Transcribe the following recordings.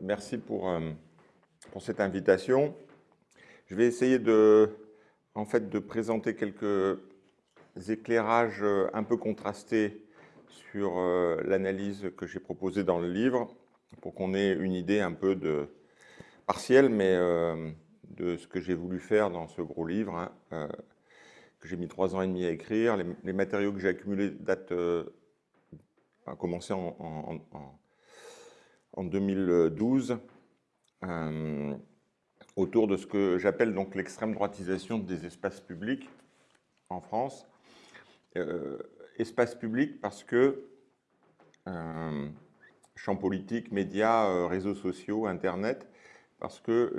merci pour, euh, pour, cette invitation. Je vais essayer de, en fait, de présenter quelques éclairages euh, un peu contrastés sur euh, l'analyse que j'ai proposée dans le livre, pour qu'on ait une idée un peu de, partielle, mais de ce que j'ai voulu faire dans ce gros livre, hein, que j'ai mis trois ans et demi à écrire. Les, matériaux que j'ai accumulés datent, commencé en, en en 2012 euh, autour de ce que j'appelle donc l'extrême droitisation des espaces publics en France. Euh, espace public parce que euh, champ politique, médias, réseaux sociaux, Internet, parce que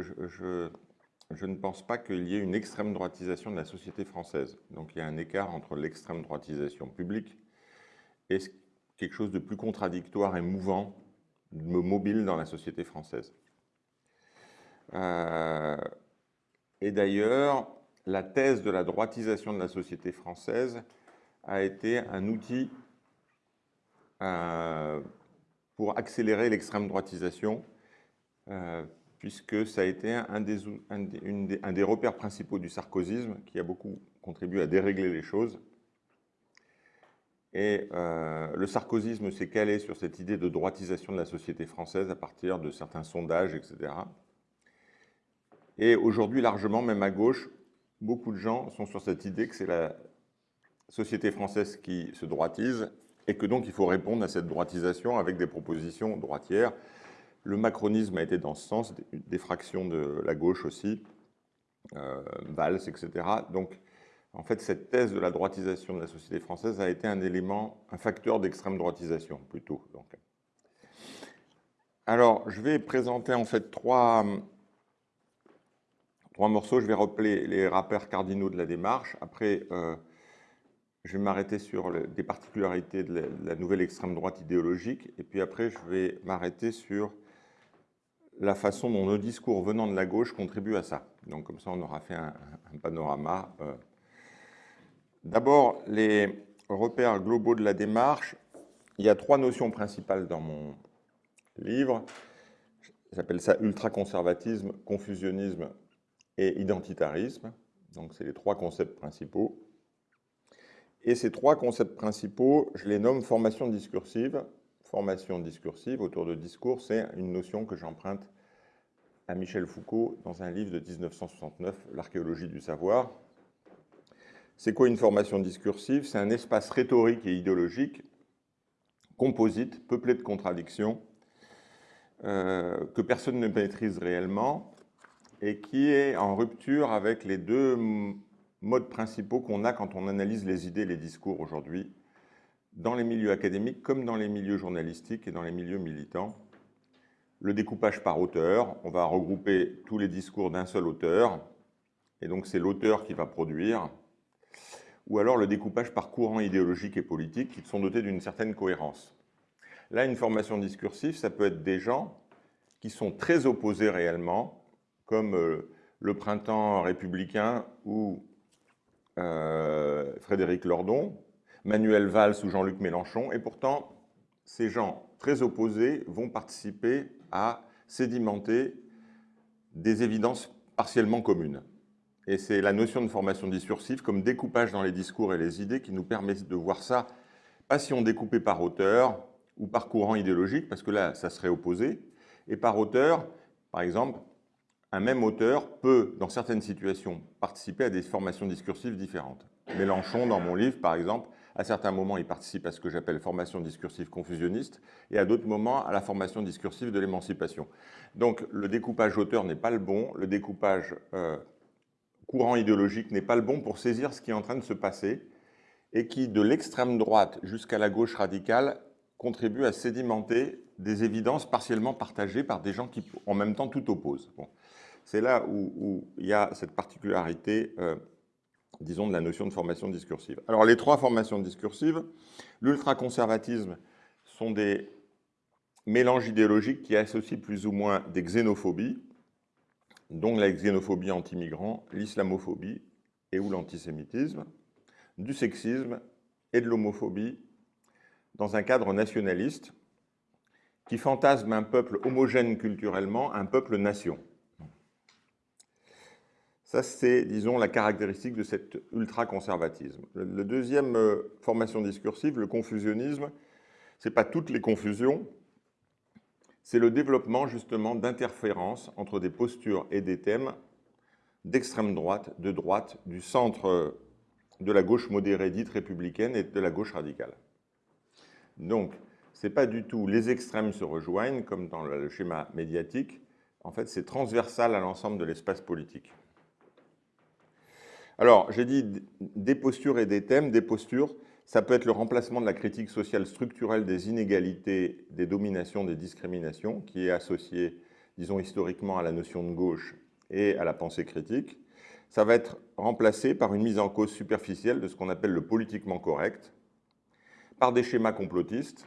je ne pense pas qu'il y ait une extrême droitisation de la société française. Donc il y a un écart entre l'extrême droitisation publique et quelque chose de plus contradictoire et mouvant mobile dans la société française. Euh, et d'ailleurs, la thèse de la droitisation de la société française a été un outil euh, pour accélérer l'extrême droitisation, euh, puisque ça a été un des, repères principaux du sarkozysme qui a beaucoup contribué à dérégler les choses et euh, le sarkozysme s'est calé sur cette idée de droitisation de la société française à partir de certains sondages, etc. Et aujourd'hui, largement, même à gauche, beaucoup de gens sont sur cette idée que c'est la société française qui se droitise et que donc il faut répondre à cette droitisation avec des propositions droitières. Le macronisme a été dans ce sens, des fractions de la gauche aussi, euh, Valls, etc. Donc en fait, cette thèse de la droitisation de la société française a été un élément, un facteur d'extrême droitisation, plutôt. Alors, je vais présenter en fait trois, trois morceaux. Je vais rappeler les rappeurs cardinaux de la démarche. Après, euh, je vais m'arrêter sur des particularités de la, nouvelle extrême droite idéologique. Et puis après, je vais m'arrêter sur la façon dont nos discours venant de la gauche contribuent à ça. Donc comme ça, on aura fait un, panorama euh, D'abord, les repères globaux de la démarche. Il y a trois notions principales dans mon livre. J'appelle ça ultraconservatisme, confusionnisme et identitarisme. Donc, c'est les trois concepts principaux. Et ces trois concepts principaux, je les nomme formation discursive. Formation discursive autour de discours, c'est une notion que j'emprunte à Michel Foucault dans un livre de 1969, L'archéologie du savoir, c'est quoi une formation discursive? C'est un espace rhétorique et idéologique, composite, peuplé de contradictions, euh, que personne ne maîtrise réellement et qui est en rupture avec les deux modes principaux qu'on a quand on analyse les idées et les discours aujourd'hui, dans les milieux académiques comme dans les milieux journalistiques et dans les milieux militants. Le découpage par auteur, on va regrouper tous les discours d'un seul auteur, et donc c'est l'auteur qui va produire, ou alors le découpage par courant idéologique et politique qui sont dotés d'une certaine cohérence. Là, une formation discursive, ça peut être des gens qui sont très opposés réellement, comme euh, le printemps républicain ou euh, Frédéric Lordon, Manuel Valls ou Jean-Luc Mélenchon, et pourtant, ces gens très opposés vont participer à sédimenter des évidences partiellement communes. Et c'est la notion de formation discursive comme découpage dans les discours et les idées qui nous permet de voir ça, pas si on découpait par auteur ou par courant idéologique, parce que là, ça serait opposé, et par auteur, par exemple, un même auteur peut, dans certaines situations, participer à des formations discursives différentes. Mélenchon, dans mon livre, par exemple, à certains moments, il participe à ce que j'appelle formation discursive confusionniste, et à d'autres moments, à la formation discursive de l'émancipation. Donc, le découpage auteur n'est pas le bon, le découpage euh, courant idéologique n'est pas le bon pour saisir ce qui est en train de se passer et qui, de l'extrême droite jusqu'à la gauche radicale, contribue à sédimenter des évidences partiellement partagées par des gens qui, en même temps, tout opposent. C'est là où, il y a cette particularité, euh, disons, de la notion de formation discursive. Alors, les trois formations discursives, l'ultraconservatisme sont des mélanges idéologiques qui associent plus ou moins des xénophobies, dont la xénophobie anti-migrant, l'islamophobie et ou l'antisémitisme, du sexisme et de l'homophobie dans un cadre nationaliste qui fantasme un peuple homogène culturellement, un peuple-nation. Ça, c'est, disons, la caractéristique de cet ultra-conservatisme. La deuxième euh, formation discursive, le confusionnisme, ce n'est pas toutes les confusions, c'est le développement justement d'interférences entre des postures et des thèmes d'extrême droite, de droite, du centre de la gauche modérée dite républicaine et de la gauche radicale. Donc, ce n'est pas du tout les extrêmes se rejoignent, comme dans le schéma médiatique. En fait, c'est transversal à l'ensemble de l'espace politique. Alors, j'ai dit des postures et des thèmes. Des postures, ça peut être le remplacement de la critique sociale structurelle des inégalités, des dominations, des discriminations, qui est associée, disons historiquement, à la notion de gauche et à la pensée critique. Ça va être remplacé par une mise en cause superficielle de ce qu'on appelle le politiquement correct, par des schémas complotistes,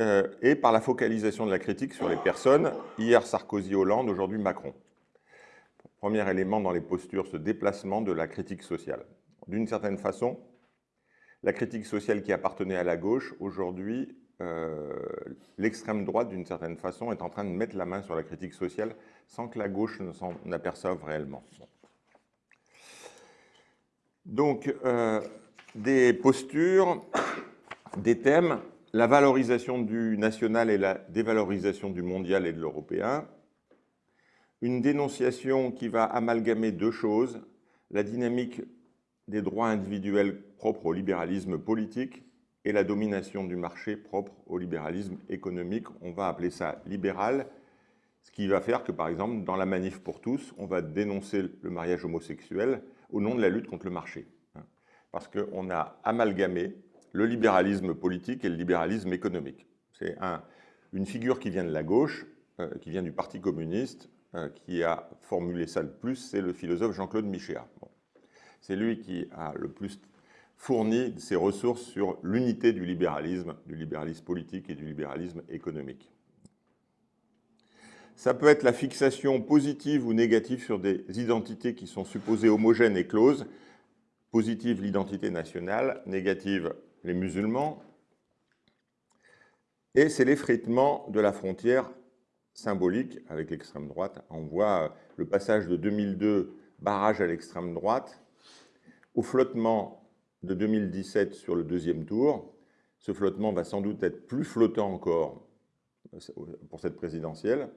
euh, et par la focalisation de la critique sur les personnes, hier Sarkozy-Hollande, aujourd'hui Macron. Premier élément dans les postures, ce déplacement de la critique sociale. D'une certaine façon, la critique sociale qui appartenait à la gauche, aujourd'hui, euh, l'extrême droite, d'une certaine façon, est en train de mettre la main sur la critique sociale sans que la gauche ne s'en aperçoive réellement. Donc, euh, des postures, des thèmes la valorisation du national et la dévalorisation du mondial et de l'européen, une dénonciation qui va amalgamer deux choses, la dynamique des droits individuels propres au libéralisme politique et la domination du marché propre au libéralisme économique. On va appeler ça libéral, ce qui va faire que, par exemple, dans la manif pour tous, on va dénoncer le mariage homosexuel au nom de la lutte contre le marché. Hein. Parce qu'on a amalgamé le libéralisme politique et le libéralisme économique. C'est une figure qui vient de la gauche, euh, qui vient du Parti communiste, euh, qui a formulé ça le plus, c'est le philosophe Jean-Claude Michéa. C'est lui qui a le plus fourni ses ressources sur l'unité du libéralisme, du libéralisme politique et du libéralisme économique. Ça peut être la fixation positive ou négative sur des identités qui sont supposées homogènes et closes. Positive, l'identité nationale. Négative, les musulmans, et c'est l'effritement de la frontière symbolique avec l'extrême droite. On voit le passage de 2002, barrage à l'extrême droite, au flottement de 2017 sur le deuxième tour. Ce flottement va sans doute être plus flottant encore euh, pour cette présidentielle.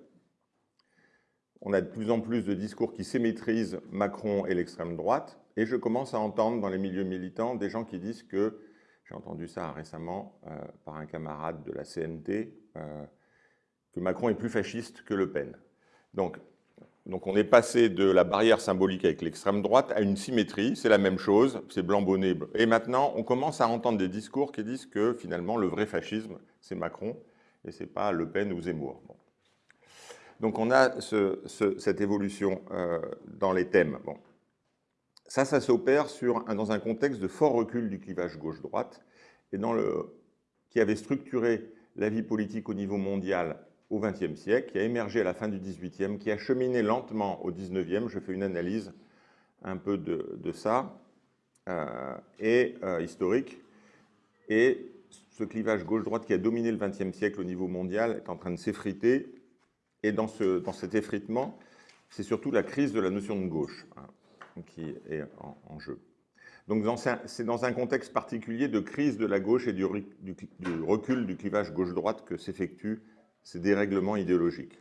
On a de plus en plus de discours qui symétrisent Macron et l'extrême droite, et je commence à entendre dans les milieux militants des gens qui disent que j'ai entendu ça récemment euh, par un camarade de la CNT, euh, que Macron est plus fasciste que Le Pen. Donc, donc on est passé de la barrière symbolique avec l'extrême droite à une symétrie, c'est la même chose, c'est blanc bonnet. Et maintenant, on commence à entendre des discours qui disent que finalement le vrai fascisme, c'est Macron, et ce n'est pas Le Pen ou Zemmour. Donc on a cette évolution euh, dans les thèmes. Bon. Ça, ça s'opère dans un contexte de fort recul du clivage gauche-droite, et dans le, qui avait structuré la vie politique au niveau mondial au XXe siècle, qui a émergé à la fin du XVIIIe, qui a cheminé lentement au XIXe. Je fais une analyse un peu de, ça, euh, et euh, historique. Et ce clivage gauche-droite qui a dominé le XXe siècle au niveau mondial est en train de s'effriter. Et dans, ce, dans cet effritement, c'est surtout la crise de la notion de gauche. Hein qui est en, jeu. Donc c'est dans un contexte particulier de crise de la gauche et du, recul du clivage gauche-droite que s'effectuent ces dérèglements idéologiques.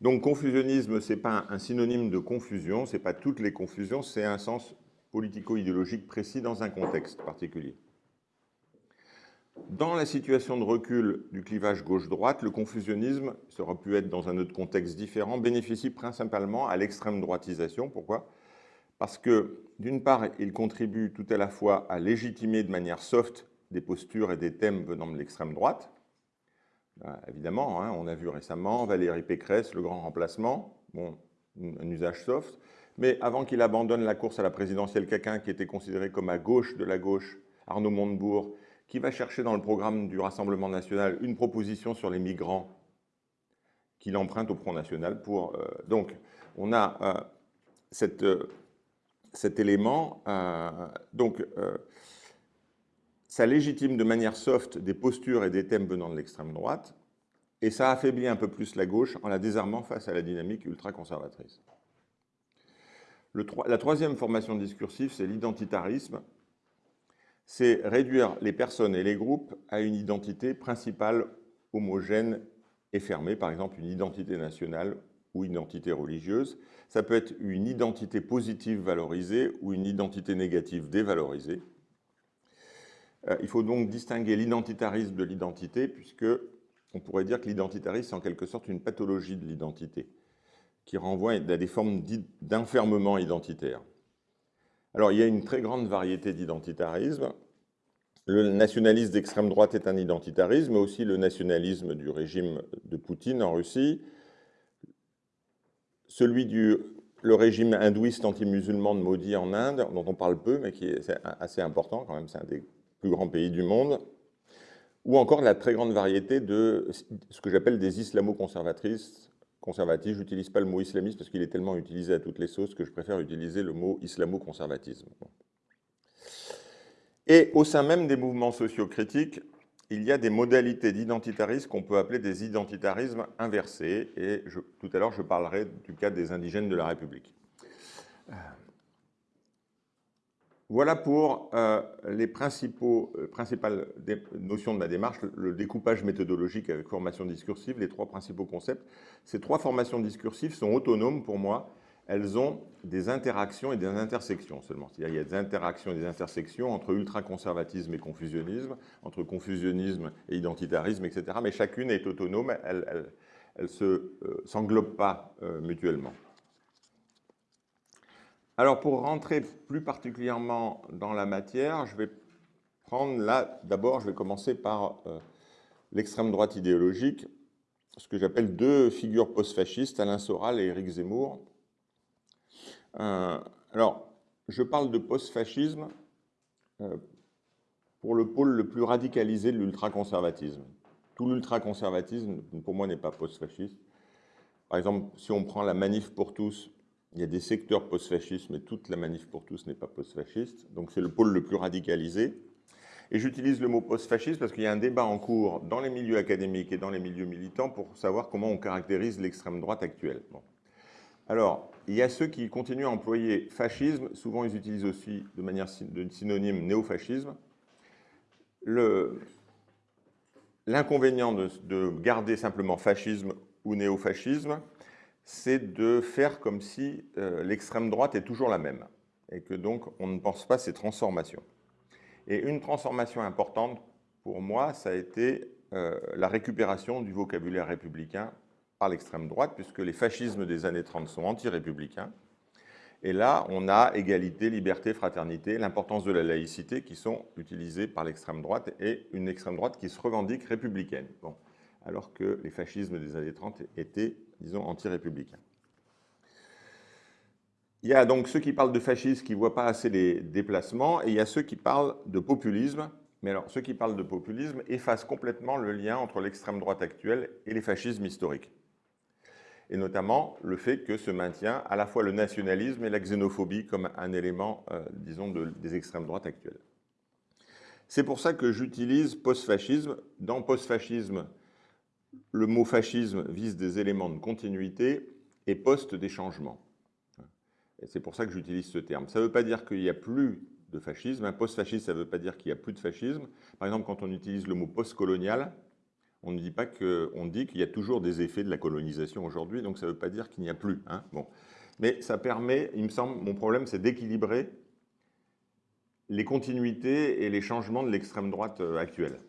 Donc confusionnisme, ce n'est pas un synonyme de confusion, ce n'est pas toutes les confusions, c'est un sens politico-idéologique précis dans un contexte particulier. Dans la situation de recul du clivage gauche-droite, le confusionnisme, ça aurait pu être dans un autre contexte différent, bénéficie principalement à l'extrême droitisation. Pourquoi? Parce que, d'une part, il contribue tout à la fois à légitimer de manière soft des postures et des thèmes venant de l'extrême droite. Euh, évidemment, hein, on a vu récemment Valérie Pécresse, le grand remplacement, bon, un usage soft. Mais avant qu'il abandonne la course à la présidentielle, quelqu'un qui était considéré comme à gauche de la gauche, Arnaud Montebourg, qui va chercher dans le programme du Rassemblement national une proposition sur les migrants qu'il emprunte au Front National. Euh, donc, on a euh, euh, cet élément. donc, ça légitime de manière soft des postures et des thèmes venant de l'extrême droite. et ça affaiblit un peu plus la gauche en la désarmant face à la dynamique ultra-conservatrice. La troisième formation discursive, c'est l'identitarisme. C'est réduire les personnes et les groupes à une identité principale homogène et fermée, par exemple une identité nationale ou identité religieuse. Ça peut être une identité positive valorisée ou une identité négative dévalorisée. Euh, il faut donc distinguer l'identitarisme de l'identité, puisque on pourrait dire que l'identitarisme, c'est en quelque sorte une pathologie de l'identité, qui renvoie à des formes d'enfermement identitaire. Alors, il y a une très grande variété d'identitarisme. Le nationalisme d'extrême droite est un identitarisme, mais aussi le nationalisme du régime de Poutine en Russie, celui du le régime hindouiste anti-musulman de Modi en Inde, dont on parle peu, mais qui est assez important quand même, c'est un des plus grands pays du monde, ou encore la très grande variété de ce que j'appelle des islamo-conservatrices. Je n'utilise pas le mot islamiste parce qu'il est tellement utilisé à toutes les sauces que je préfère utiliser le mot islamo-conservatisme. Et au sein même des mouvements sociocritiques, il y a des modalités d'identitarisme qu'on peut appeler des identitarismes inversés, et tout à l'heure je parlerai du cas des indigènes de la République. Voilà pour euh, les euh, principales notions de ma démarche, le découpage méthodologique avec formation discursive, les trois principaux concepts. Ces trois formations discursives sont autonomes pour moi, elles ont des interactions et des intersections seulement. C'est-à-dire qu'il y a des interactions et des intersections entre ultraconservatisme et confusionnisme, entre confusionnisme et identitarisme, etc. Mais chacune est autonome, elle ne euh, s'englobe pas mutuellement. Alors pour rentrer plus particulièrement dans la matière, je vais prendre là, d'abord je vais commencer par euh, l'extrême droite idéologique, ce que j'appelle deux figures post-fascistes, Alain Soral et Éric Zemmour, euh, alors, je parle de post-fascisme euh, pour le pôle le plus radicalisé de l'ultraconservatisme. Tout l'ultraconservatisme, pour moi, n'est pas post-fasciste. Par exemple, si on prend la manif pour tous, il y a des secteurs post-fascistes, mais toute la manif pour tous n'est pas post-fasciste. Donc c'est le pôle le plus radicalisé. Et j'utilise le mot post-fasciste parce qu'il y a un débat en cours dans les milieux académiques et dans les milieux militants pour savoir comment on caractérise l'extrême droite actuelle. Alors, il y a ceux qui continuent à employer fascisme, souvent ils utilisent aussi de manière de synonyme néofascisme. L'inconvénient de, garder simplement fascisme ou néofascisme, c'est de faire comme si euh, l'extrême droite est toujours la même, et que donc on ne pense pas ces transformations. Et une transformation importante pour moi, ça a été euh, la récupération du vocabulaire républicain par l'extrême droite, puisque les fascismes des années 30 sont anti-républicains. Et là, on a égalité, liberté, fraternité, l'importance de la laïcité qui sont utilisées par l'extrême droite et une extrême droite qui se revendique républicaine, bon, alors que les fascismes des années 30 étaient, disons, anti-républicains. Il y a donc ceux qui parlent de fascisme qui ne voient pas assez les déplacements, et il y a ceux qui parlent de populisme, mais alors ceux qui parlent de populisme effacent complètement le lien entre l'extrême droite actuelle et les fascismes historiques et notamment le fait que se maintient à la fois le nationalisme et la xénophobie comme un élément, euh, disons, des extrêmes droites actuelles. C'est pour ça que j'utilise post-fascisme. Dans post-fascisme, le mot fascisme vise des éléments de continuité et post des changements. c'est pour ça que j'utilise ce terme. Ça ne veut pas dire qu'il n'y a plus de fascisme. Un post-fascisme, ça ne veut pas dire qu'il n'y a plus de fascisme. Par exemple, quand on utilise le mot post-colonial, on ne dit pas qu'on dit qu'il y a toujours des effets de la colonisation aujourd'hui, donc ça ne veut pas dire qu'il n'y a plus. Hein. bon. Mais ça permet, il me semble, mon problème c'est d'équilibrer les continuités et les changements de l'extrême droite euh, actuelle.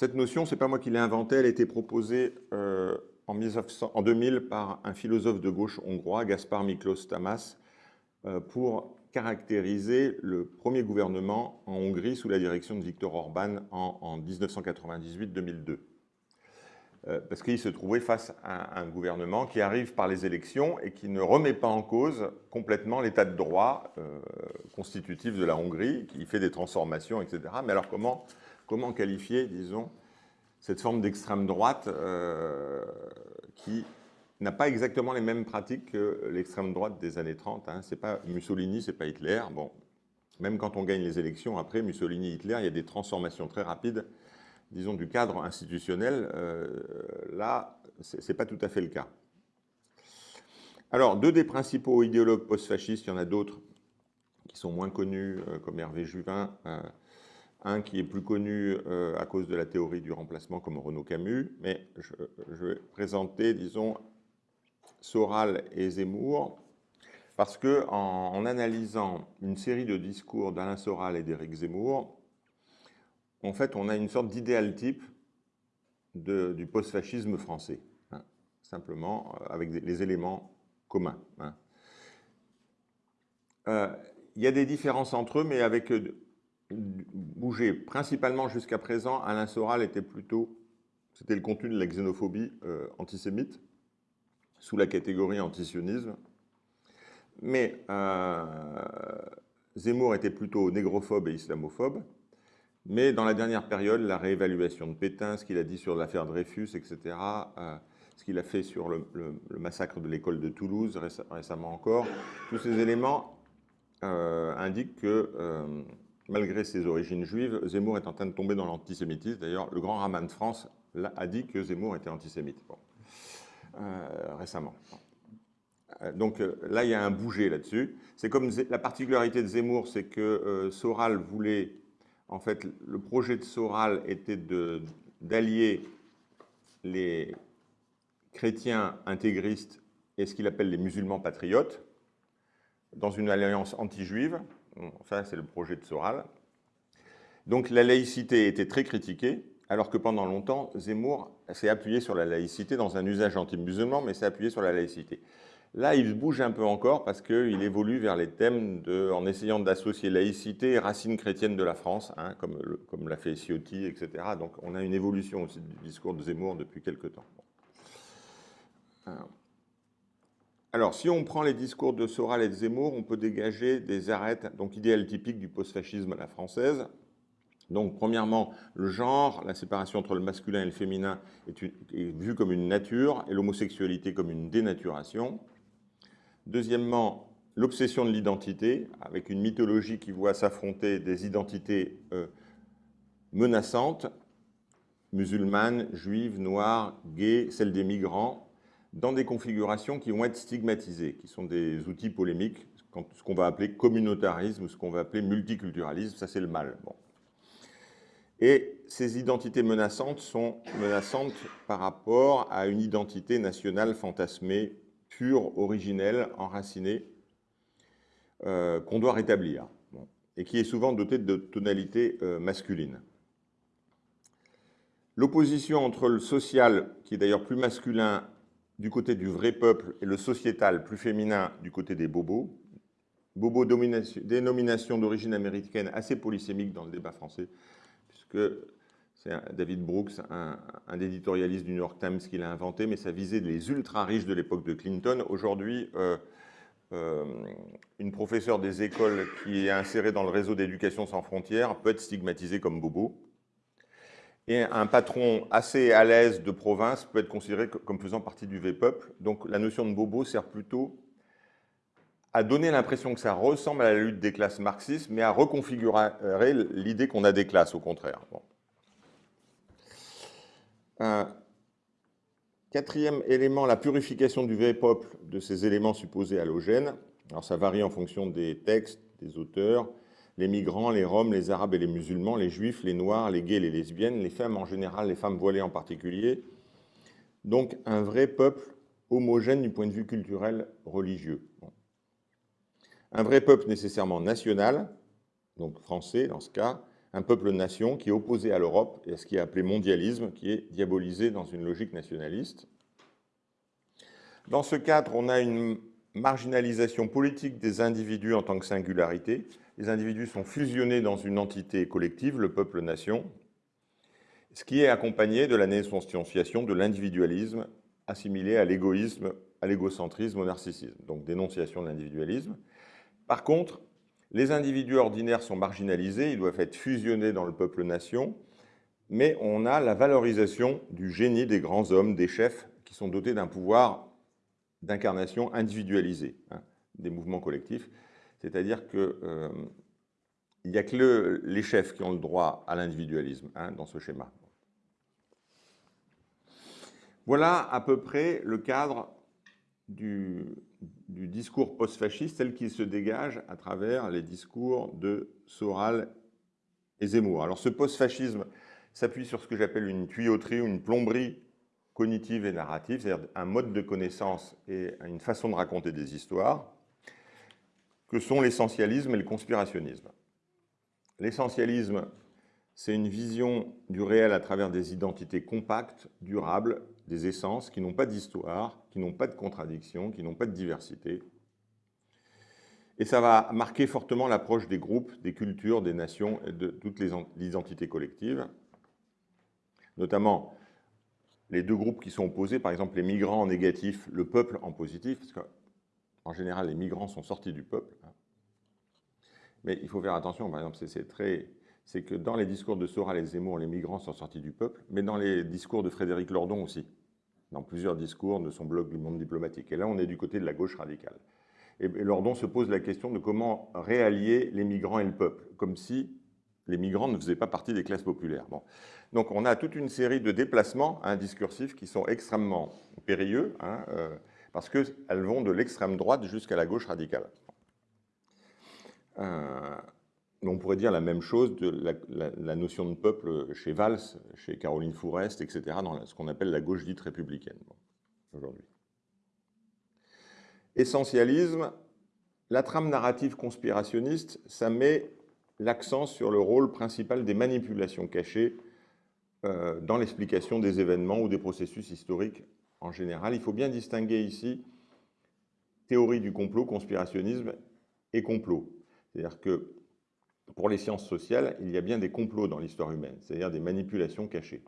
Cette notion, ce n'est pas moi qui l'ai inventée, elle a été proposée euh, en, 1900, 2000 par un philosophe de gauche hongrois, Gaspar Miklos Tamas, euh, pour caractérisé le premier gouvernement en Hongrie sous la direction de Viktor Orban en, 1998-2002. Euh, parce qu'il se trouvait face à un gouvernement qui arrive par les élections et qui ne remet pas en cause complètement l'état de droit constitutif de la Hongrie, qui fait des transformations, etc. Mais alors comment, comment qualifier, disons, cette forme d'extrême droite euh, qui n'a pas exactement les mêmes pratiques que l'extrême droite des années 30. Hein. C'est pas Mussolini, c'est pas Hitler. Bon, même quand on gagne les élections, après Mussolini, Hitler, il y a des transformations très rapides disons, du cadre institutionnel, là, ce n'est pas tout à fait le cas. Alors, deux des principaux idéologues post-fascistes, il y en a d'autres qui sont moins connus, comme Hervé Juvin, un qui est plus connu euh, à cause de la théorie du remplacement comme Renaud Camus, mais je, vais présenter, disons, Soral et Zemmour, parce que en, analysant une série de discours d'Alain Soral et d'Éric Zemmour, en fait, on a une sorte d'idéal type du post-fascisme français, hein, simplement euh, avec les éléments communs. Hein. Euh, il y a des différences entre eux, mais avec bouger. Principalement jusqu'à présent, Alain Soral était plutôt, c'était le contenu de la xénophobie euh, antisémite, sous la catégorie antisionisme. Mais euh, Zemmour était plutôt négrophobe et islamophobe. Mais dans la dernière période, la réévaluation de Pétain, ce qu'il a dit sur l'affaire Dreyfus, etc., euh, ce qu'il a fait sur le, massacre de l'école de Toulouse récemment encore, tous ces éléments indiquent que malgré ses origines juives, Zemmour est en train de tomber dans l'antisémitisme. D'ailleurs, le grand Raman de France a dit que Zemmour était antisémite euh, récemment. Euh, donc euh, là, il y a un bouger là-dessus. C'est comme la particularité de Zemmour, c'est que Soral voulait, en fait, le projet de Soral était d'allier les chrétiens intégristes et ce qu'il appelle les musulmans patriotes dans une alliance anti-juive ça, c'est le projet de Soral. Donc la laïcité était très critiquée, alors que pendant longtemps, Zemmour s'est appuyé sur la laïcité dans un usage anti-musulman, mais s'est appuyé sur la laïcité. Là, il bouge un peu encore parce qu'il évolue vers les thèmes de, en essayant d'associer laïcité et racines chrétiennes de la France, hein, comme, l'a fait Ciotti, etc. Donc on a une évolution aussi du discours de Zemmour depuis quelque temps. Si on prend les discours de Soral et de Zemmour, on peut dégager des arêtes, donc idéal typiques du post-fascisme à la française. Donc, premièrement, le genre, la séparation entre le masculin et le féminin est, est vue comme une nature et l'homosexualité comme une dénaturation. Deuxièmement, l'obsession de l'identité, avec une mythologie qui voit s'affronter des identités euh, menaçantes, musulmanes, juives, noires, gays, celles des migrants, dans des configurations qui vont être stigmatisées, qui sont des outils polémiques, ce qu'on va appeler communautarisme, ce qu'on va appeler multiculturalisme, ça c'est le mal. Et ces identités menaçantes sont menaçantes par rapport à une identité nationale fantasmée, pure, originelle, enracinée, euh, qu'on doit rétablir, et qui est souvent dotée de tonalités euh, masculines. L'opposition entre le social, qui est d'ailleurs plus masculin, du côté du vrai peuple et le sociétal plus féminin du côté des bobos. Bobo, dénomination d'origine américaine assez polysémique dans le débat français, puisque c'est David Brooks, un, éditorialiste du New York Times, qui l'a inventé, mais ça visait les ultra-riches de l'époque de Clinton. Aujourd'hui, euh, euh, une professeure des écoles qui est insérée dans le réseau d'éducation sans frontières peut être stigmatisée comme bobo. Et un patron assez à l'aise de province peut être considéré comme faisant partie du V-peuple. Donc la notion de bobo sert plutôt à donner l'impression que ça ressemble à la lutte des classes marxistes, mais à reconfigurer l'idée qu'on a des classes, au contraire. quatrième élément, la purification du V-peuple de ces éléments supposés halogènes. Alors ça varie en fonction des textes, des auteurs les migrants, les Roms, les Arabes et les musulmans, les Juifs, les Noirs, les gays, les lesbiennes, les femmes en général, les femmes voilées en particulier. Donc un vrai peuple homogène du point de vue culturel religieux. Un vrai peuple nécessairement national, donc français dans ce cas, un peuple-nation qui est opposé à l'Europe et à ce qui est appelé mondialisme, qui est diabolisé dans une logique nationaliste. Dans ce cadre, on a une marginalisation politique des individus en tant que singularité, les individus sont fusionnés dans une entité collective, le peuple-nation, ce qui est accompagné de la naissance de l'individualisme assimilé à l'égoïsme, à l'égocentrisme, au narcissisme, donc dénonciation de l'individualisme. Par contre, les individus ordinaires sont marginalisés, ils doivent être fusionnés dans le peuple-nation, mais on a la valorisation du génie des grands hommes, des chefs, qui sont dotés d'un pouvoir d'incarnation individualisé, hein, des mouvements collectifs. C'est-à-dire qu'il euh, n'y a que les chefs qui ont le droit à l'individualisme hein, dans ce schéma. Voilà à peu près le cadre du, discours post-fasciste tel qu'il se dégage à travers les discours de Soral et Zemmour. Alors ce post-fascisme s'appuie sur ce que j'appelle une tuyauterie ou une plomberie cognitive et narrative, c'est-à-dire un mode de connaissance et une façon de raconter des histoires, que sont l'essentialisme et le conspirationnisme. L'essentialisme, c'est une vision du réel à travers des identités compactes, durables, des essences qui n'ont pas d'histoire, qui n'ont pas de contradiction, qui n'ont pas de diversité. Et ça va marquer fortement l'approche des groupes, des cultures, des nations et de toutes les identités collectives. Notamment les deux groupes qui sont opposés, par exemple les migrants en négatif, le peuple en positif, parce qu'en général les migrants sont sortis du peuple. Mais il faut faire attention, par exemple, c'est très c'est que dans les discours de Soral et Zemmour, les migrants sont sortis du peuple, mais dans les discours de Frédéric Lordon aussi dans plusieurs discours de son blog du monde diplomatique. Et là, on est du côté de la gauche radicale. Et, Lordon se pose la question de comment réallier les migrants et le peuple, comme si les migrants ne faisaient pas partie des classes populaires. Donc on a toute une série de déplacements hein, discursifs qui sont extrêmement périlleux, hein, euh, parce qu'elles vont de l'extrême droite jusqu'à la gauche radicale. Euh, on pourrait dire la même chose de la, notion de peuple chez Valls, chez Caroline Fourest, etc., dans ce qu'on appelle la gauche dite républicaine aujourd'hui. Essentialisme, la trame narrative conspirationniste, ça met l'accent sur le rôle principal des manipulations cachées euh, dans l'explication des événements ou des processus historiques en général. Il faut bien distinguer ici théorie du complot, conspirationnisme et complot. C'est-à-dire que pour les sciences sociales, il y a bien des complots dans l'histoire humaine, c'est-à-dire des manipulations cachées.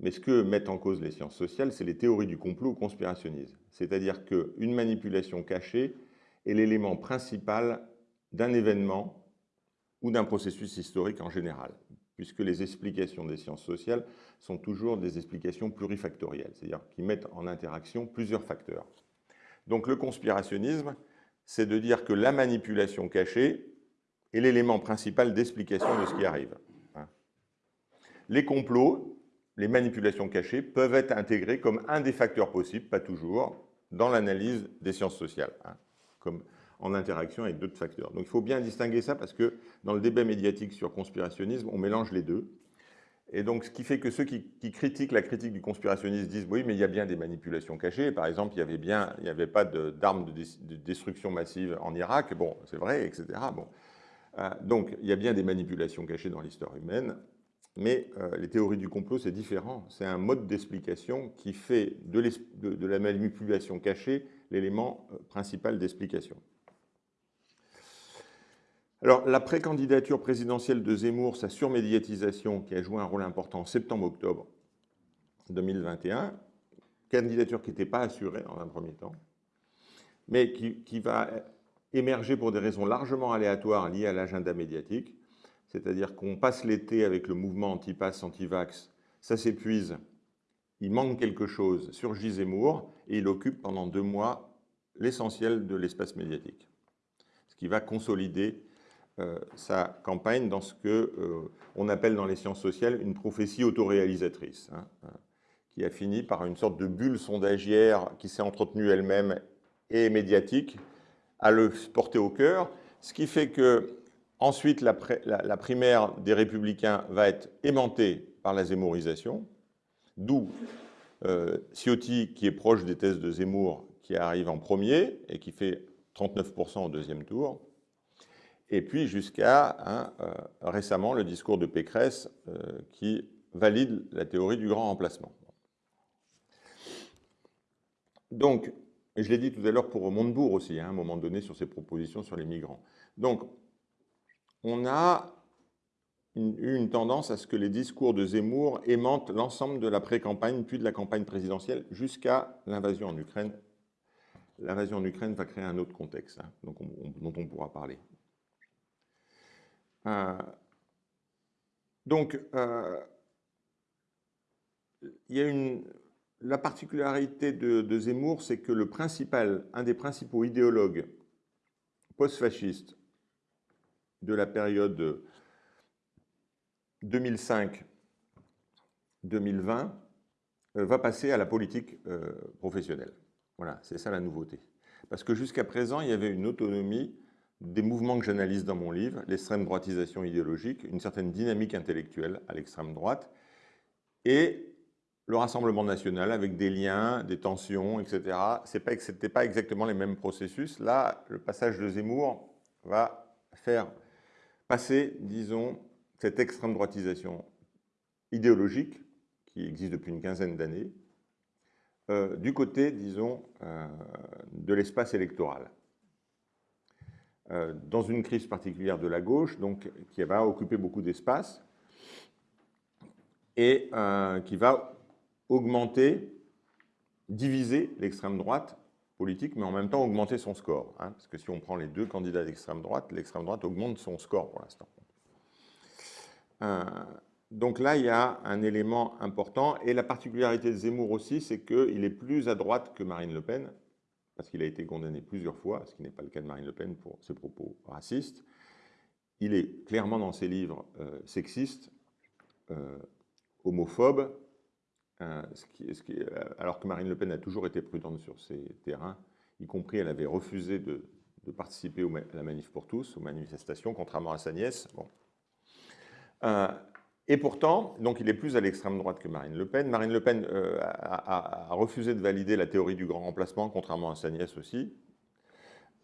Mais ce que mettent en cause les sciences sociales, c'est les théories du complot ou conspirationnisme. C'est-à-dire qu'une manipulation cachée est l'élément principal d'un événement ou d'un processus historique en général, puisque les explications des sciences sociales sont toujours des explications plurifactorielles, c'est-à-dire qui mettent en interaction plusieurs facteurs. Donc le conspirationnisme, c'est de dire que la manipulation cachée est l'élément principal d'explication de ce qui arrive. Hein. Les complots, les manipulations cachées, peuvent être intégrés comme un des facteurs possibles, pas toujours, dans l'analyse des sciences sociales, hein, comme en interaction avec d'autres facteurs. Donc il faut bien distinguer ça parce que dans le débat médiatique sur conspirationnisme, on mélange les deux. Et donc, ce qui fait que ceux qui, critiquent la critique du conspirationnisme disent oui, mais il y a bien des manipulations cachées. Par exemple, il n'y avait, pas d'armes de, de, destruction massive en Irak. Bon, c'est vrai, etc. Bon. Euh, donc, il y a bien des manipulations cachées dans l'histoire humaine, mais euh, les théories du complot, c'est différent. C'est un mode d'explication qui fait de, la manipulation cachée l'élément euh, principal d'explication. Alors, la précandidature présidentielle de Zemmour, sa surmédiatisation qui a joué un rôle important en septembre-octobre 2021, candidature qui n'était pas assurée en un premier temps, mais qui, qui va émerger pour des raisons largement aléatoires liées à l'agenda médiatique, c'est-à-dire qu'on passe l'été avec le mouvement anti-pass, anti-vax, ça s'épuise, il manque quelque chose, surgit Zemmour, et il occupe pendant deux mois l'essentiel de l'espace médiatique, ce qui va consolider sa campagne dans ce qu'on euh, appelle dans les sciences sociales une prophétie autoréalisatrice, hein, hein, qui a fini par une sorte de bulle sondagière qui s'est entretenue elle-même et médiatique, à le porter au cœur, ce qui fait que ensuite la, primaire des Républicains va être aimantée par la zémorisation, d'où euh, Ciotti, qui est proche des thèses de Zemmour, qui arrive en premier et qui fait 39% au deuxième tour, et puis jusqu'à hein, euh, récemment le discours de Pécresse euh, qui valide la théorie du grand remplacement. Donc, je l'ai dit tout à l'heure pour Montebourg aussi, hein, à un moment donné, sur ses propositions sur les migrants. Donc, on a eu une tendance à ce que les discours de Zemmour aimantent l'ensemble de la pré-campagne, puis de la campagne présidentielle, jusqu'à l'invasion en Ukraine. L'invasion en Ukraine va créer un autre contexte, hein, dont on pourra parler. Euh, donc, euh, il y a la particularité de, Zemmour, c'est que le principal, un des principaux idéologues post-fascistes de la période 2005-2020 va passer à la politique professionnelle. Voilà, c'est ça la nouveauté. Parce que jusqu'à présent, il y avait une autonomie des mouvements que j'analyse dans mon livre, l'extrême droitisation idéologique, une certaine dynamique intellectuelle à l'extrême droite, et le Rassemblement national avec des liens, des tensions, etc. Ce n'était pas exactement les mêmes processus. Là, le passage de Zemmour va faire passer, disons, cette extrême droitisation idéologique, qui existe depuis une quinzaine d'années, euh, du côté, disons, euh, de l'espace électoral. Euh, dans une crise particulière de la gauche, donc, qui va occuper beaucoup d'espace, et qui va augmenter, diviser l'extrême droite politique, mais en même temps augmenter son score. Hein, parce que si on prend les deux candidats d'extrême droite, l'extrême droite augmente son score pour l'instant. Donc là, il y a un élément important. Et la particularité de Zemmour aussi, c'est qu'il est plus à droite que Marine Le Pen, parce qu'il a été condamné plusieurs fois, ce qui n'est pas le cas de Marine Le Pen pour ses propos racistes. Il est clairement dans ses livres euh, sexiste, euh, homophobe, euh, alors que Marine Le Pen a toujours été prudente sur ces terrains, y compris elle avait refusé de, participer à la manif pour tous, aux manifestations, contrairement à sa nièce. Bon. Et pourtant, donc il est plus à l'extrême droite que Marine Le Pen. Marine Le Pen euh, a, refusé de valider la théorie du grand remplacement, contrairement à sa nièce aussi.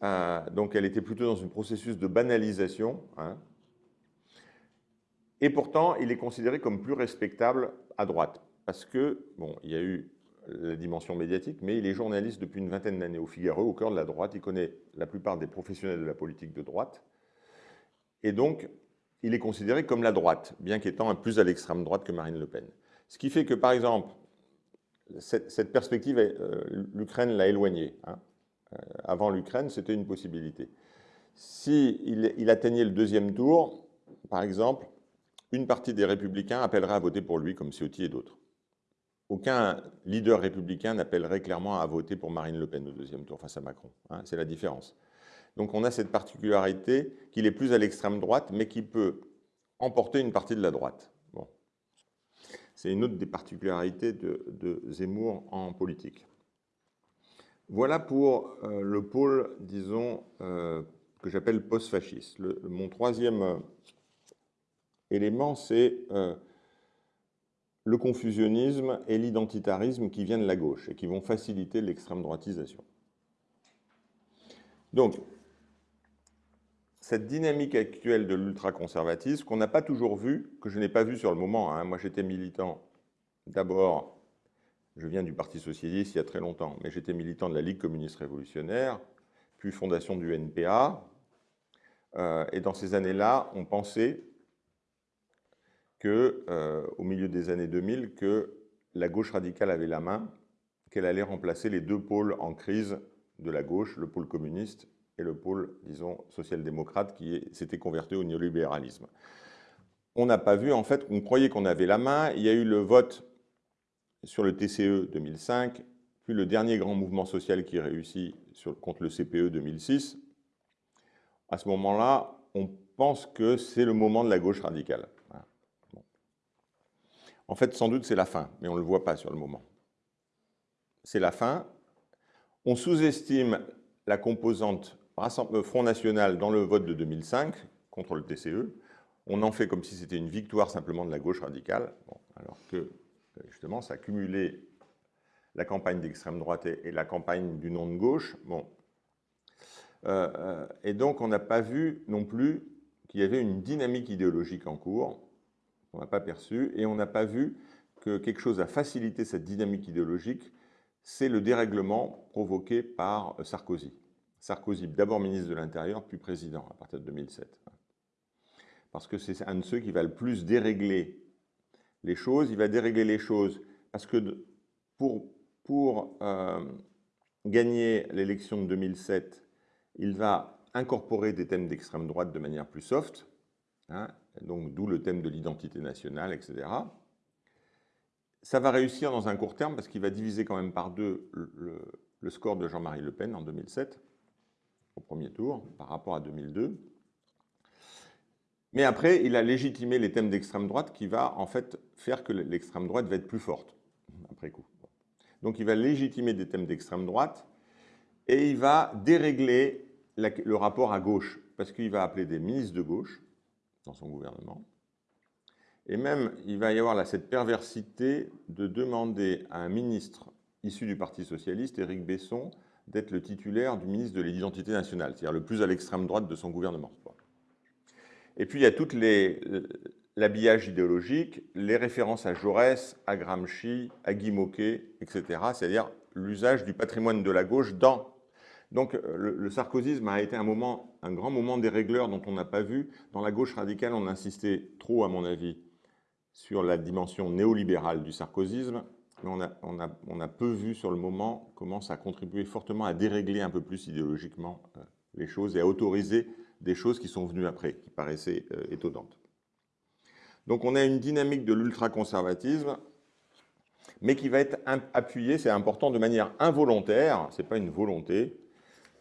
Euh, donc elle était plutôt dans un processus de banalisation. Hein. Et pourtant, il est considéré comme plus respectable à droite. Parce que, bon, il y a eu la dimension médiatique, mais il est journaliste depuis une vingtaine d'années au Figaro, au cœur de la droite. Il connaît la plupart des professionnels de la politique de droite. Et donc, il est considéré comme la droite, bien qu'étant plus à l'extrême droite que Marine Le Pen. Ce qui fait que, par exemple, cette, perspective, euh, l'Ukraine l'a éloignée. Hein. Euh, avant l'Ukraine, c'était une possibilité. S'il il atteignait le deuxième tour, par exemple, une partie des républicains appellerait à voter pour lui, comme Ciotti et d'autres. Aucun leader républicain n'appellerait clairement à voter pour Marine Le Pen au deuxième tour face à Macron. Hein. C'est la différence. Donc on a cette particularité qu'il est plus à l'extrême droite, mais qui peut emporter une partie de la droite. C'est une autre des particularités de, Zemmour en politique. Voilà pour euh, le pôle, disons, euh, que j'appelle post-fasciste. Mon troisième euh, élément, c'est le confusionnisme et l'identitarisme qui viennent de la gauche et qui vont faciliter l'extrême droitisation. Donc, cette dynamique actuelle de l'ultraconservatisme qu'on n'a pas toujours vue, que je n'ai pas vue sur le moment. Hein. Moi, j'étais militant d'abord, je viens du Parti socialiste il y a très longtemps, mais j'étais militant de la Ligue communiste révolutionnaire, puis fondation du NPA. Euh, et dans ces années-là, on pensait que, euh, au milieu des années 2000, que la gauche radicale avait la main, qu'elle allait remplacer les deux pôles en crise de la gauche, le pôle communiste et le pôle, disons, social-démocrate qui s'était converti au néolibéralisme. On n'a pas vu, en fait, on croyait qu'on avait la main. Il y a eu le vote sur le TCE 2005, puis le dernier grand mouvement social qui réussit sur, contre le CPE 2006. À ce moment-là, on pense que c'est le moment de la gauche radicale. En fait, sans doute, c'est la fin, mais on ne le voit pas sur le moment. C'est la fin. On sous-estime la composante Front National dans le vote de 2005 contre le TCE, on en fait comme si c'était une victoire simplement de la gauche radicale, alors que euh, justement ça a cumulé la campagne d'extrême droite et, la campagne du non de gauche. Bon. Euh, euh, et donc on n'a pas vu non plus qu'il y avait une dynamique idéologique en cours, on n'a pas perçu, et on n'a pas vu que quelque chose a facilité cette dynamique idéologique, c'est le dérèglement provoqué par Sarkozy. Sarkozy, d'abord ministre de l'Intérieur, puis président à partir de 2007. Parce que c'est un de ceux qui va le plus dérégler les choses. Il va dérégler les choses parce que pour, pour euh, gagner l'élection de 2007, il va incorporer des thèmes d'extrême droite de manière plus soft, hein, donc d'où le thème de l'identité nationale, etc. Ça va réussir dans un court terme parce qu'il va diviser quand même par deux le, le score de Jean-Marie Le Pen en 2007 au premier tour par rapport à 2002. Mais après, il a légitimé les thèmes d'extrême droite qui va en fait faire que l'extrême droite va être plus forte après coup. Donc il va légitimer des thèmes d'extrême droite et il va dérégler le rapport à gauche, parce qu'il va appeler des ministres de gauche dans son gouvernement. Et même, il va y avoir cette perversité de demander à un ministre issu du Parti socialiste, Éric Besson, d'être le titulaire du ministre de l'identité nationale, c'est-à-dire le plus à l'extrême droite de son gouvernement. Et puis il y a tout l'habillage idéologique, les références à Jaurès, à Gramsci, à Guy Moquet, etc., c'est-à-dire l'usage du patrimoine de la gauche dans... Donc le, sarkozysme a été un, moment, un grand moment des régleurs dont on n'a pas vu. Dans la gauche radicale, on insistait trop, à mon avis, sur la dimension néolibérale du sarkozysme, mais on a, peu vu sur le moment comment ça a fortement à dérégler un peu plus idéologiquement euh, les choses et à autoriser des choses qui sont venues après, qui paraissaient euh, étonnantes. Donc on a une dynamique de l'ultraconservatisme, mais qui va être appuyée, c'est important, de manière involontaire, ce n'est pas une volonté,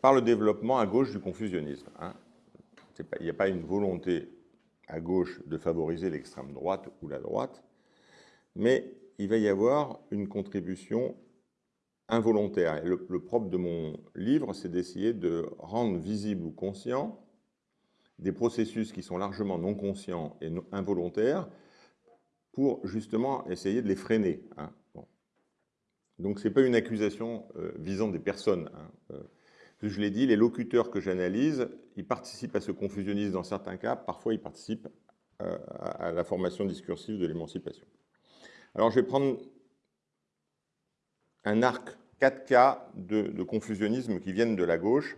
par le développement à gauche du confusionnisme. Hein. il n'y a pas une volonté à gauche de favoriser l'extrême droite ou la droite, mais il va y avoir une contribution involontaire. Et le, propre de mon livre, c'est d'essayer de rendre visible ou conscient des processus qui sont largement non conscients et involontaires pour justement essayer de les freiner. Hein. Donc ce n'est pas une accusation euh, visant des personnes. Hein. Euh, je l'ai dit, les locuteurs que j'analyse, ils participent à ce confusionnisme dans certains cas, parfois ils participent euh, à la formation discursive de l'émancipation. Alors je vais prendre un arc 4 cas de, confusionnisme qui viennent de la gauche.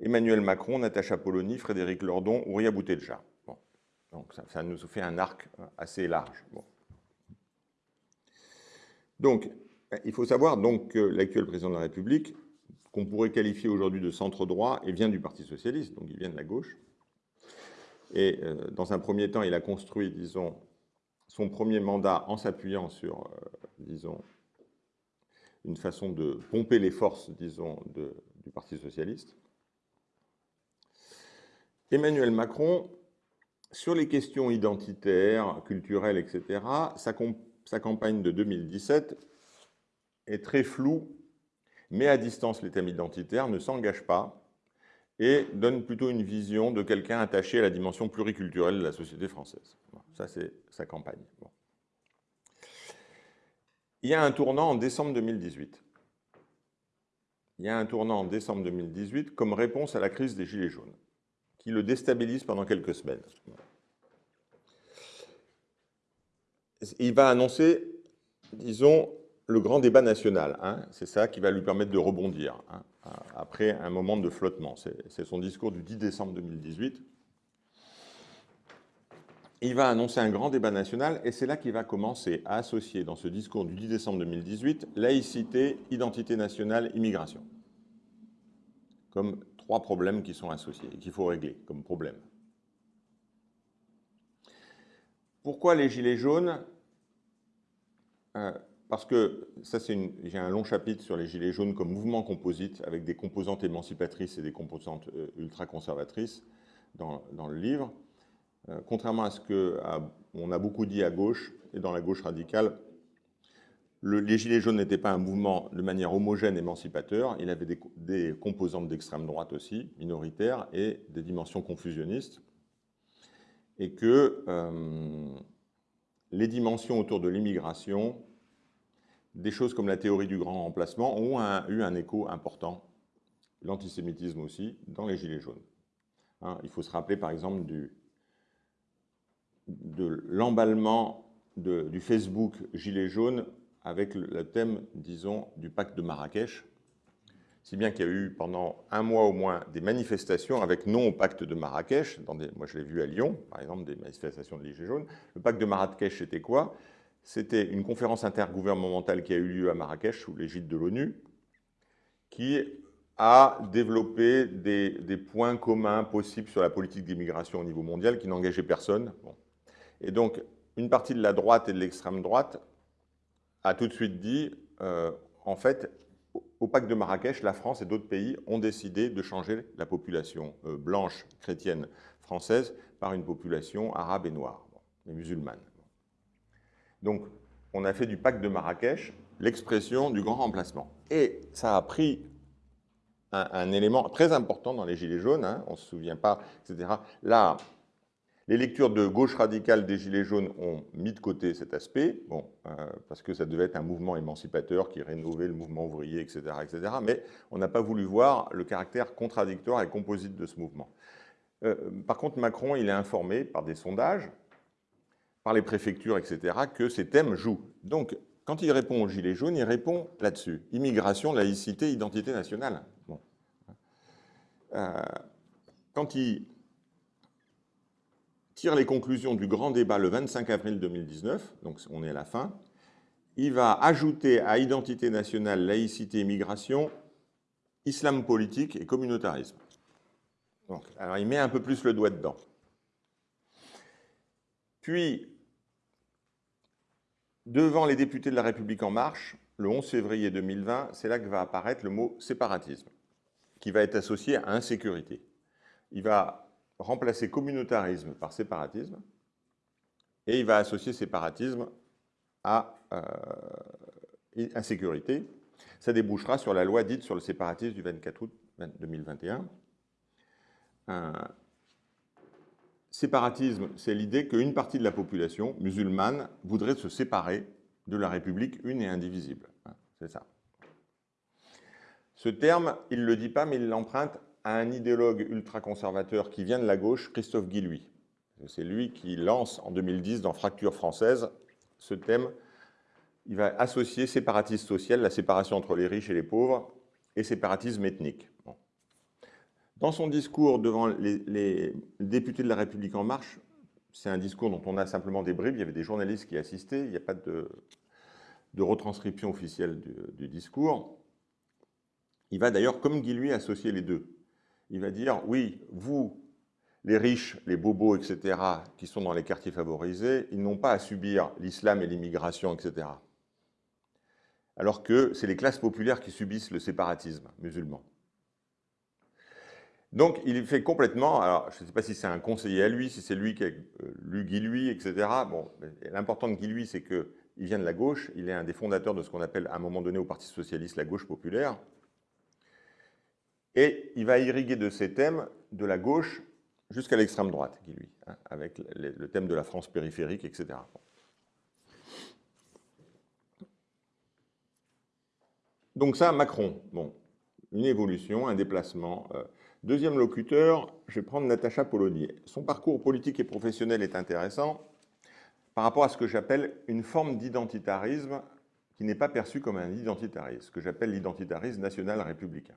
Emmanuel Macron, Natacha Polony, Frédéric Lordon, Ouria Boutelja. Donc ça, nous fait un arc assez large. Donc, il faut savoir donc, que l'actuel président de la République qu'on pourrait qualifier aujourd'hui de centre-droit et vient du Parti socialiste, donc il vient de la gauche. Et euh, dans un premier temps, il a construit, disons, son premier mandat en s'appuyant sur, euh, disons, une façon de pomper les forces, disons, du Parti socialiste. Emmanuel Macron, sur les questions identitaires, culturelles, etc., sa, campagne de 2017 est très floue met à distance les thèmes identitaires, ne s'engage pas et donne plutôt une vision de quelqu'un attaché à la dimension pluriculturelle de la société française. ça, c'est sa campagne. Il y a un tournant en décembre 2018. Il y a un tournant en décembre 2018 comme réponse à la crise des Gilets jaunes, qui le déstabilise pendant quelques semaines. Il va annoncer, disons, le grand débat national. Hein, c'est ça qui va lui permettre de rebondir hein, après un moment de flottement. C'est son discours du 10 décembre 2018. Il va annoncer un grand débat national et c'est là qu'il va commencer à associer dans ce discours du 10 décembre 2018 laïcité, identité nationale, immigration. Comme trois problèmes qui sont associés et qu'il faut régler comme problème. Pourquoi les gilets jaunes euh, parce que ça, j'ai un long chapitre sur les Gilets jaunes comme mouvement composite avec des composantes émancipatrices et des composantes euh, ultra-conservatrices dans, le livre. Euh, contrairement à ce qu'on a beaucoup dit à gauche et dans la gauche radicale, les Gilets jaunes n'étaient pas un mouvement de manière homogène émancipateur, il avait des, composantes d'extrême droite aussi, minoritaires, et des dimensions confusionnistes, et que euh, les dimensions autour de l'immigration des choses comme la théorie du grand remplacement ont eu un écho important, l'antisémitisme aussi, dans les Gilets jaunes. Hein, il faut se rappeler par exemple de l'emballement du Facebook Gilets jaunes avec le, thème, disons, du pacte de Marrakech, si bien qu'il y a eu pendant un mois au moins des manifestations avec non au pacte de Marrakech. Moi, je l'ai vu à Lyon, par exemple, des manifestations de Gilets jaunes. Le pacte de Marrakech, c'était quoi? C'était une conférence intergouvernementale qui a eu lieu à Marrakech sous l'égide de l'ONU, qui a développé des, points communs possibles sur la politique d'immigration au niveau mondial qui n'engageait personne. Et donc, une partie de la droite et de l'extrême droite a tout de suite dit, euh, en fait, au pacte de Marrakech, la France et d'autres pays ont décidé de changer la population euh, blanche chrétienne française par une population arabe et noire, et musulmane. Donc, on a fait du pacte de Marrakech l'expression du grand remplacement. Et ça a pris un, élément très important dans les Gilets jaunes, hein, on ne se souvient pas, etc. Là, les lectures de gauche radicale des Gilets jaunes ont mis de côté cet aspect, euh, parce que ça devait être un mouvement émancipateur qui rénovait le mouvement ouvrier, etc., etc. mais on n'a pas voulu voir le caractère contradictoire et composite de ce mouvement. Euh, par contre, Macron, il est informé par des sondages, par les préfectures, etc., que ces thèmes jouent. Donc, quand il répond aux Gilets jaunes, il répond là-dessus. Immigration, laïcité, identité nationale. Euh, quand il tire les conclusions du grand débat le 25 avril 2019, donc on est à la fin, il va ajouter à identité nationale, laïcité, immigration, islam politique et communautarisme. Alors il met un peu plus le doigt dedans. Puis, devant les députés de la République En Marche, le 11 février 2020, c'est là que va apparaître le mot séparatisme, qui va être associé à insécurité. Il va remplacer communautarisme par séparatisme, et il va associer séparatisme à euh, insécurité. Ça débouchera sur la loi dite sur le séparatisme du 24 août 2021. Séparatisme, c'est l'idée qu'une partie de la population musulmane voudrait se séparer de la République une et indivisible. C'est ça. Ce terme, il ne le dit pas, mais il l'emprunte à un idéologue ultra-conservateur qui vient de la gauche, Christophe Guillouis. C'est lui qui lance en 2010 dans Fracture française ce thème. Il va associer séparatisme social, la séparation entre les riches et les pauvres, et séparatisme ethnique. Dans son discours devant les, députés de la République En Marche, c'est un discours dont on a simplement des bribes, il y avait des journalistes qui assistaient, il n'y a pas de, retranscription officielle du, discours. Il va d'ailleurs, comme Guy lui, associer les deux. Il va dire, oui, vous, les riches, les bobos, etc., qui sont dans les quartiers favorisés, ils n'ont pas à subir l'islam et l'immigration, etc. Alors que c'est les classes populaires qui subissent le séparatisme musulman. Donc, il fait complètement, alors je ne sais pas si c'est un conseiller à lui, si c'est lui qui a lu Guy Lui, etc. Bon, l'important de Guy Lui, c'est qu'il vient de la gauche, il est un des fondateurs de ce qu'on appelle à un moment donné au Parti Socialiste la gauche populaire, et il va irriguer de ces thèmes de la gauche jusqu'à l'extrême droite, Guy Lui, hein, avec le thème de la France périphérique, etc. Donc ça, Macron, bon, une évolution, un déplacement... Euh, Deuxième locuteur, je vais prendre Natacha Polonier. Son parcours politique et professionnel est intéressant par rapport à ce que j'appelle une forme d'identitarisme qui n'est pas perçu comme un identitarisme, ce que j'appelle l'identitarisme national républicain.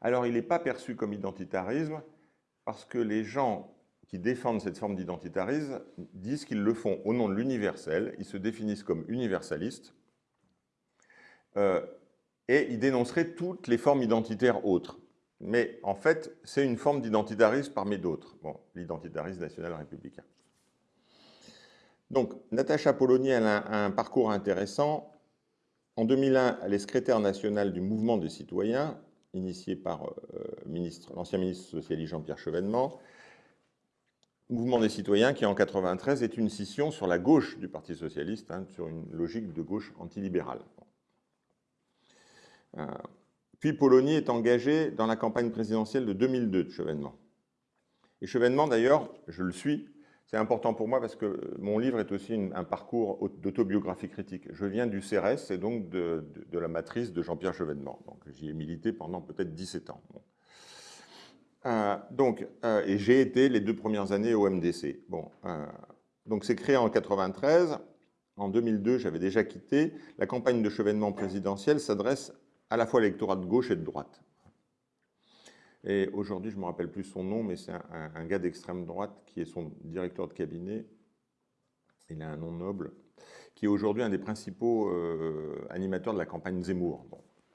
Alors, il n'est pas perçu comme identitarisme parce que les gens qui défendent cette forme d'identitarisme disent qu'ils le font au nom de l'universel, ils se définissent comme universalistes, euh, et ils dénonceraient toutes les formes identitaires autres. Mais en fait, c'est une forme d'identitarisme parmi d'autres. Bon, l'identitarisme national républicain. Donc, Natacha Polony a un, parcours intéressant. En 2001, elle est secrétaire nationale du mouvement des citoyens, initié par euh, l'ancien ministre socialiste Jean-Pierre Chevènement. Mouvement des citoyens qui, en 1993, est une scission sur la gauche du Parti socialiste, hein, sur une logique de gauche antilibérale. Euh, puis Polony est engagé dans la campagne présidentielle de 2002 de Chevènement. Et Chevènement, d'ailleurs, je le suis, c'est important pour moi parce que mon livre est aussi un parcours d'autobiographie critique. Je viens du CRS et donc de, la matrice de Jean-Pierre Chevènement. Donc j'y ai milité pendant peut-être 17 ans. Euh, donc, euh, et j'ai été les deux premières années au MDC. Bon, euh, donc c'est créé en 93. En 2002, j'avais déjà quitté. La campagne de Chevènement présidentielle s'adresse à la fois l'électorat de gauche et de droite. Et aujourd'hui, je ne me rappelle plus son nom, mais c'est un, gars d'extrême droite qui est son directeur de cabinet. Il a un nom noble, qui est aujourd'hui un des principaux euh, animateurs de la campagne Zemmour,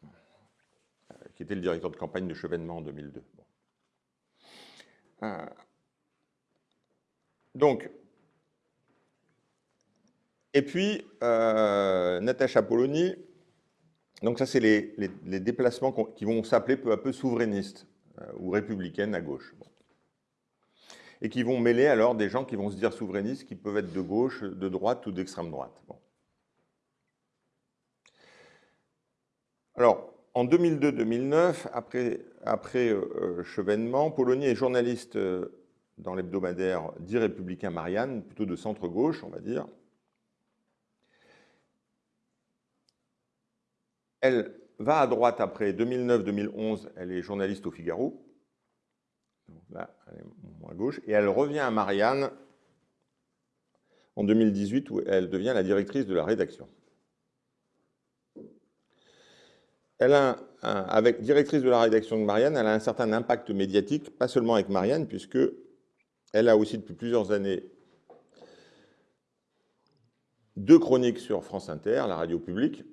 euh, qui était le directeur de campagne de Chevènement en 2002. Euh, donc, et puis, Natacha Polony, donc ça, c'est les, déplacements qui vont s'appeler peu à peu souverainistes euh, ou républicaines à gauche. Et qui vont mêler alors des gens qui vont se dire souverainistes, qui peuvent être de gauche, de droite ou d'extrême droite. Bon. Alors, en 2002-2009, après, après euh, Chevènement, Polonier est journaliste euh, dans l'hebdomadaire « dit républicain Marianne », plutôt de centre-gauche, on va dire, Elle va à droite après 2009-2011, elle est journaliste au Figaro. là, elle est à gauche. Et elle revient à Marianne en 2018, où elle devient la directrice de la rédaction. Avec directrice de la rédaction de Marianne, elle a un certain impact médiatique, pas seulement avec Marianne, puisque elle a aussi depuis plusieurs années deux chroniques sur France Inter, la radio publique,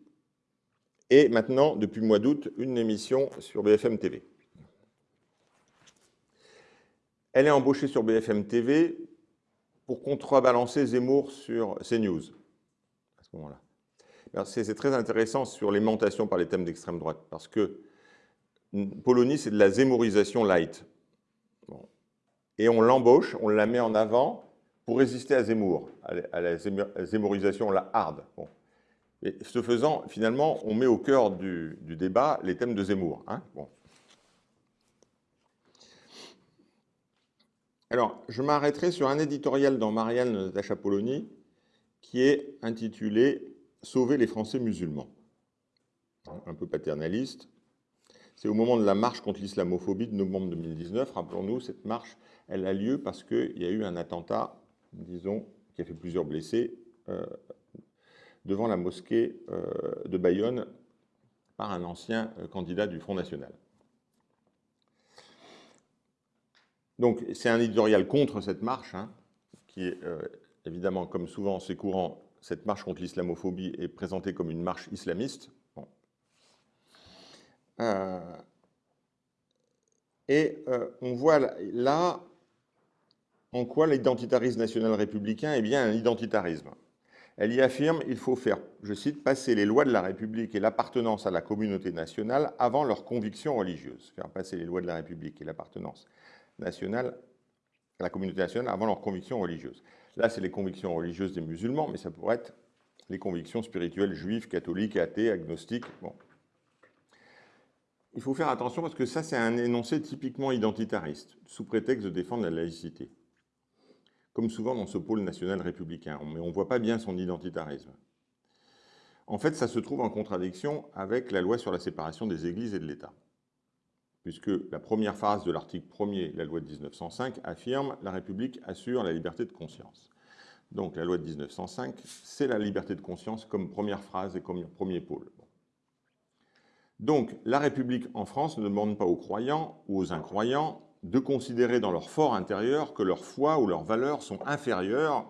et maintenant, depuis le mois d'août, une émission sur BFM TV. Elle est embauchée sur BFM TV pour contrebalancer Zemmour sur CNews, à ce moment-là. C'est très intéressant sur l'aimantation par les thèmes d'extrême droite, parce que Polonie, c'est de la zémorisation light. Et on l'embauche, on la met en avant pour résister à Zemmour, à la zémorisation la hard. Et ce faisant, finalement, on met au cœur du, débat les thèmes de Zemmour. Hein. Alors, je m'arrêterai sur un éditorial dans Marianne Polony qui est intitulé « Sauver les Français musulmans ». Un peu paternaliste. C'est au moment de la marche contre l'islamophobie de novembre 2019. Rappelons-nous, cette marche, elle a lieu parce qu'il y a eu un attentat, disons, qui a fait plusieurs blessés, euh, devant la mosquée euh, de Bayonne par un ancien euh, candidat du Front National. Donc c'est un éditorial contre cette marche, hein, qui est euh, évidemment, comme souvent c'est courant, cette marche contre l'islamophobie est présentée comme une marche islamiste. et on voit là en quoi l'identitarisme national républicain est bien un identitarisme. Elle y affirme qu'il faut faire, je cite, passer les lois de la République et l'appartenance à la communauté nationale avant leurs convictions religieuses. Faire passer les lois de la République et l'appartenance nationale à la communauté nationale avant leurs convictions religieuses. Là, c'est les convictions religieuses des musulmans, mais ça pourrait être les convictions spirituelles juives, catholiques, athées, agnostiques. Bon. Il faut faire attention parce que ça, c'est un énoncé typiquement identitariste, sous prétexte de défendre la laïcité comme souvent dans ce pôle national républicain, mais on ne voit pas bien son identitarisme. En fait, ça se trouve en contradiction avec la loi sur la séparation des églises et de l'État, puisque la première phrase de l'article 1er, la loi de 1905, affirme « la République assure la liberté de conscience ». Donc la loi de 1905, c'est la liberté de conscience comme première phrase et comme premier pôle. Donc la République en France ne demande pas aux croyants ou aux incroyants de considérer dans leur fort intérieur que leur foi ou leurs valeurs sont inférieures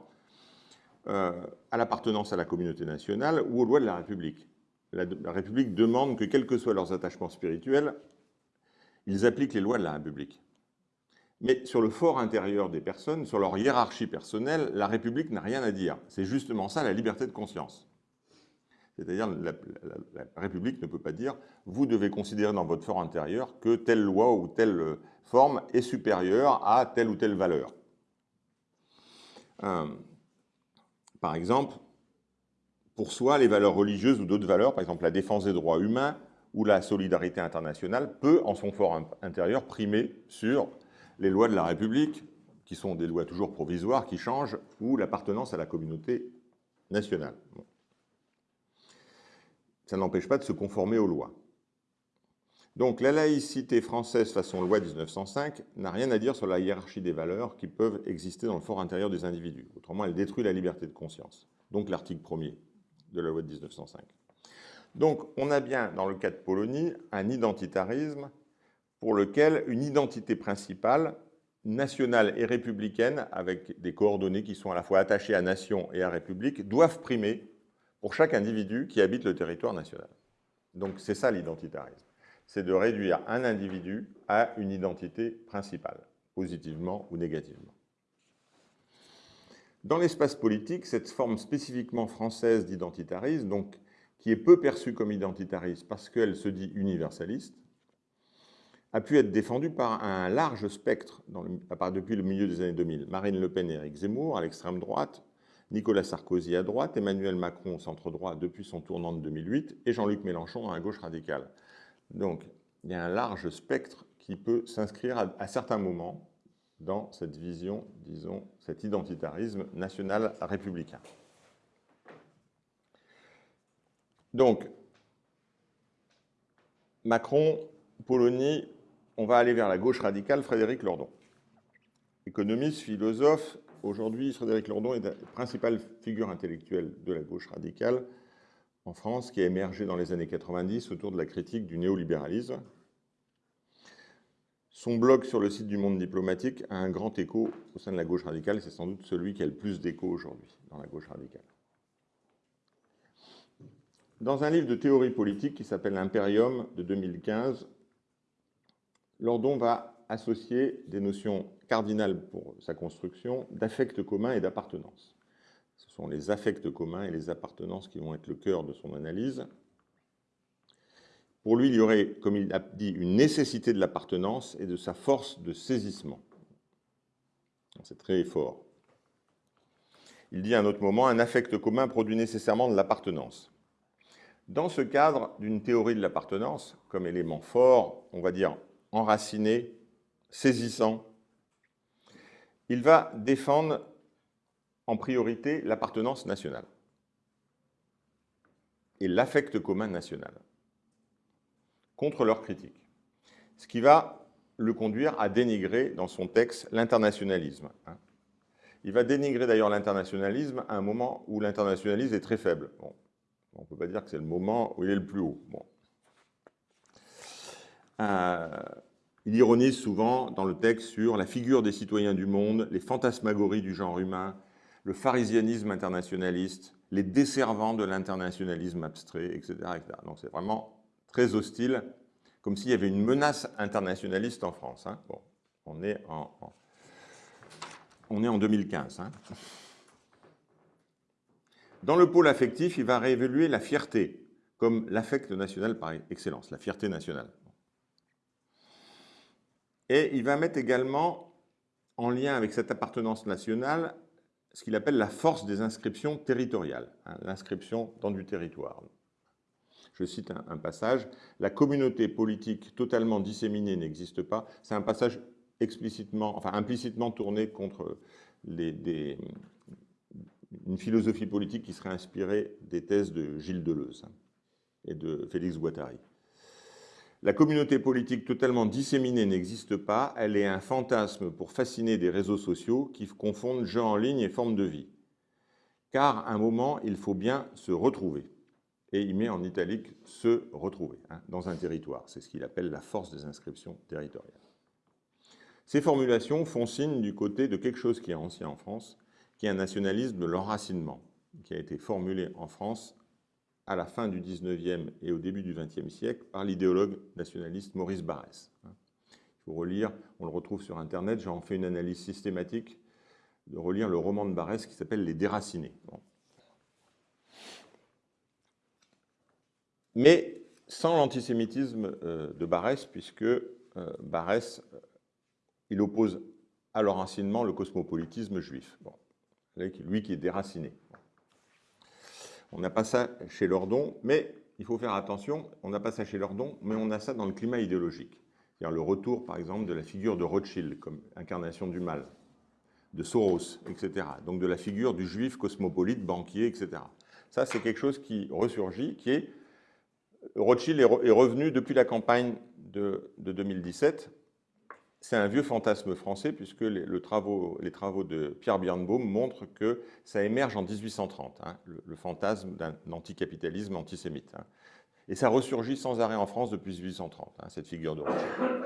euh, à l'appartenance à la communauté nationale ou aux lois de la République. La, la, République demande que, quels que soient leurs attachements spirituels, ils appliquent les lois de la République. Mais sur le fort intérieur des personnes, sur leur hiérarchie personnelle, la République n'a rien à dire. C'est justement ça la liberté de conscience. C'est-à-dire la, la, République ne peut pas dire « vous devez considérer dans votre fort intérieur que telle loi ou telle forme est supérieure à telle ou telle valeur. Euh, par exemple, pour soi, les valeurs religieuses ou d'autres valeurs, par exemple la défense des droits humains ou la solidarité internationale, peut, en son fort intérieur, primer sur les lois de la République, qui sont des lois toujours provisoires, qui changent, ou l'appartenance à la communauté nationale. Ça n'empêche pas de se conformer aux lois. Donc la laïcité française façon loi 1905 n'a rien à dire sur la hiérarchie des valeurs qui peuvent exister dans le fort intérieur des individus. Autrement, elle détruit la liberté de conscience. Donc l'article 1er de la loi de 1905. Donc on a bien, dans le cas de Polonie, un identitarisme pour lequel une identité principale, nationale et républicaine, avec des coordonnées qui sont à la fois attachées à nation et à république, doivent primer pour chaque individu qui habite le territoire national. Donc c'est ça l'identitarisme c'est de réduire un individu à une identité principale, positivement ou négativement. Dans l'espace politique, cette forme spécifiquement française d'identitarisme, donc qui est peu perçue comme identitariste parce qu'elle se dit universaliste, a pu être défendue par un large spectre depuis le milieu des années 2000. Marine Le Pen et Éric Zemmour à l'extrême droite, Nicolas Sarkozy à droite, Emmanuel Macron au centre-droit depuis son tournant de 2008 et Jean-Luc Mélenchon à gauche radicale. Donc, il y a un large spectre qui peut s'inscrire à, certains moments dans cette vision, disons, cet identitarisme national républicain. Donc, Macron, Polonie, on va aller vers la gauche radicale, Frédéric Lordon. Économiste, philosophe, aujourd'hui, Frédéric Lordon est la principale figure intellectuelle de la gauche radicale en France, qui a émergé dans les années 90 autour de la critique du néolibéralisme. Son blog sur le site du Monde diplomatique a un grand écho au sein de la gauche radicale. C'est sans doute celui qui a le plus d'écho aujourd'hui dans la gauche radicale. Dans un livre de théorie politique qui s'appelle Imperium de 2015, Lordon va associer des notions cardinales pour sa construction d'affect commun et d'appartenance. Ce sont les affects communs et les appartenances qui vont être le cœur de son analyse. Pour lui, il y aurait, comme il a dit, une nécessité de l'appartenance et de sa force de saisissement. C'est très fort. Il dit à un autre moment, un affect commun produit nécessairement de l'appartenance. Dans ce cadre d'une théorie de l'appartenance, comme élément fort, on va dire enraciné, saisissant, il va défendre en priorité l'appartenance nationale et l'affect commun national contre leur critique. Ce qui va le conduire à dénigrer dans son texte l'internationalisme. Hein. Il va dénigrer d'ailleurs l'internationalisme à un moment où l'internationalisme est très faible. on ne peut pas dire que c'est le moment où il est le plus haut. Euh, il ironise souvent dans le texte sur la figure des citoyens du monde, les fantasmagories du genre humain, le pharisianisme internationaliste, les desservants de l'internationalisme abstrait, etc. Donc c'est vraiment très hostile, comme s'il y avait une menace internationaliste en France. Hein. Bon, on est en, on est en 2015. Hein. Dans le pôle affectif, il va réévaluer la fierté comme l'affect national par excellence, la fierté nationale. Et il va mettre également en lien avec cette appartenance nationale ce qu'il appelle la force des inscriptions territoriales, hein, l'inscription dans du territoire. Je cite un, passage, « La communauté politique totalement disséminée n'existe pas ». C'est un passage explicitement, enfin implicitement tourné contre une philosophie politique qui serait inspirée des thèses de Gilles Deleuze et de Félix Guattari. La communauté politique totalement disséminée n'existe pas, elle est un fantasme pour fasciner des réseaux sociaux qui confondent jeu en ligne et forme de vie. Car à un moment, il faut bien se retrouver. Et il met en italique « se retrouver hein, dans un territoire. C'est ce qu'il appelle la force des inscriptions territoriales. Ces formulations font signe du côté de quelque chose qui est ancien en France, qui est un nationalisme de l'enracinement, qui a été formulé en France à la fin du 19e et au début du 20e siècle par l'idéologue nationaliste Maurice Barrès. Il faut relire, on le retrouve sur Internet, j'en fais une analyse systématique, de relire le roman de Barrès qui s'appelle Les Déracinés. Mais sans l'antisémitisme euh, de Barrès, puisque euh, Barrès, euh, il oppose à l'enracinement le cosmopolitisme juif. Lui qui est déraciné. On n'a pas ça chez Lordon, mais il faut faire attention, on n'a pas ça chez Lordon, mais on a ça dans le climat idéologique. C'est-à-dire le retour, par exemple, de la figure de Rothschild comme incarnation du mal, de Soros, etc. Donc de la figure du juif cosmopolite, banquier, etc. Ça, c'est quelque chose qui ressurgit, qui est... Rothschild est revenu depuis la campagne de 2017 c'est un vieux fantasme français puisque les, travaux, de Pierre Birnbaum montrent que ça émerge en 1830, hein, le, fantasme d'un anticapitalisme antisémite. Hein. Et ça ressurgit sans arrêt en France depuis 1830, hein, cette figure de Rothschild.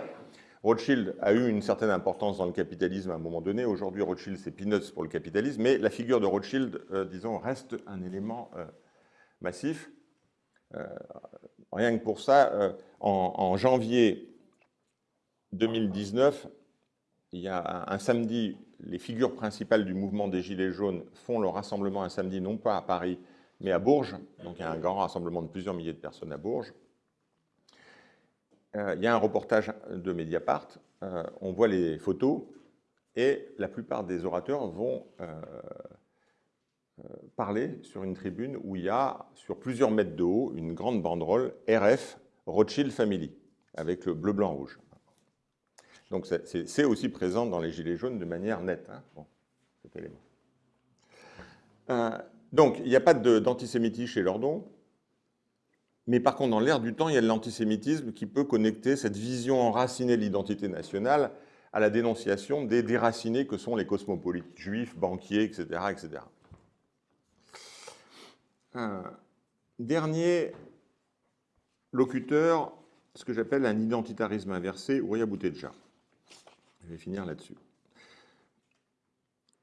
Rothschild a eu une certaine importance dans le capitalisme à un moment donné. Aujourd'hui, Rothschild, c'est peanuts pour le capitalisme, mais la figure de Rothschild, euh, disons, reste un élément euh, massif. Euh, rien que pour ça, en janvier 2019, il y a un, samedi, les figures principales du mouvement des Gilets jaunes font leur rassemblement un samedi, non pas à Paris, mais à Bourges. Donc il y a un grand rassemblement de plusieurs milliers de personnes à Bourges. Euh, il y a un reportage de Mediapart, euh, on voit les photos, et la plupart des orateurs vont euh, parler sur une tribune où il y a, sur plusieurs mètres de haut, une grande banderole RF Rothschild Family, avec le bleu, blanc, rouge. Donc c'est aussi présent dans les Gilets jaunes de manière nette, hein, cet élément. Euh, donc, il n'y a pas d'antisémitisme chez Lordon, mais par contre, dans l'air du temps, il y a de l'antisémitisme qui peut connecter cette vision enracinée de l'identité nationale à la dénonciation des déracinés que sont les cosmopolites juifs, banquiers, etc. etc. Un dernier locuteur, ce que j'appelle un identitarisme inversé, Ouria Boutedja. Je vais finir là-dessus.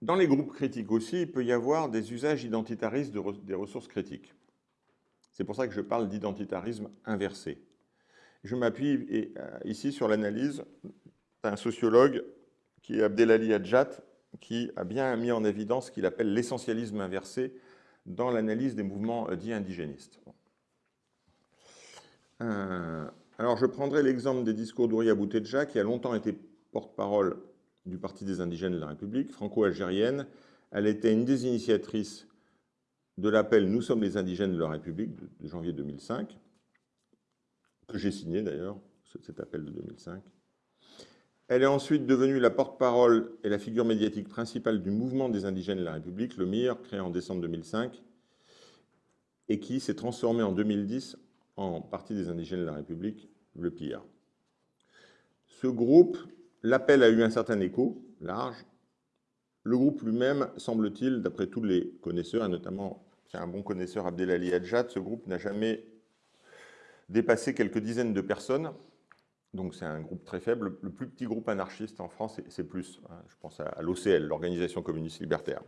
Dans les groupes critiques aussi, il peut y avoir des usages identitaristes des ressources critiques. C'est pour ça que je parle d'identitarisme inversé. Je m'appuie euh, ici sur l'analyse d'un sociologue qui est Abdelali Hadjat, qui a bien mis en évidence ce qu'il appelle l'essentialisme inversé dans l'analyse des mouvements euh, dits indigénistes. Euh, alors je prendrai l'exemple des discours d'Ouria Boutedja, qui a longtemps été porte-parole du Parti des indigènes de la République, franco-algérienne. Elle était une des initiatrices de l'appel « Nous sommes les indigènes de la République » de janvier 2005, que j'ai signé d'ailleurs, cet appel de 2005. Elle est ensuite devenue la porte-parole et la figure médiatique principale du mouvement des indigènes de la République, le MIR, créé en décembre 2005, et qui s'est transformé en 2010 en Parti des indigènes de la République, le PIR. Ce groupe L'appel a eu un certain écho, large. Le groupe lui-même, semble-t-il, d'après tous les connaisseurs, et notamment, un bon connaisseur, Abdelali Hadjad, ce groupe n'a jamais dépassé quelques dizaines de personnes. Donc c'est un groupe très faible. Le plus petit groupe anarchiste en France, c'est plus. Hein. je pense à l'OCL, l'Organisation communiste libertaire.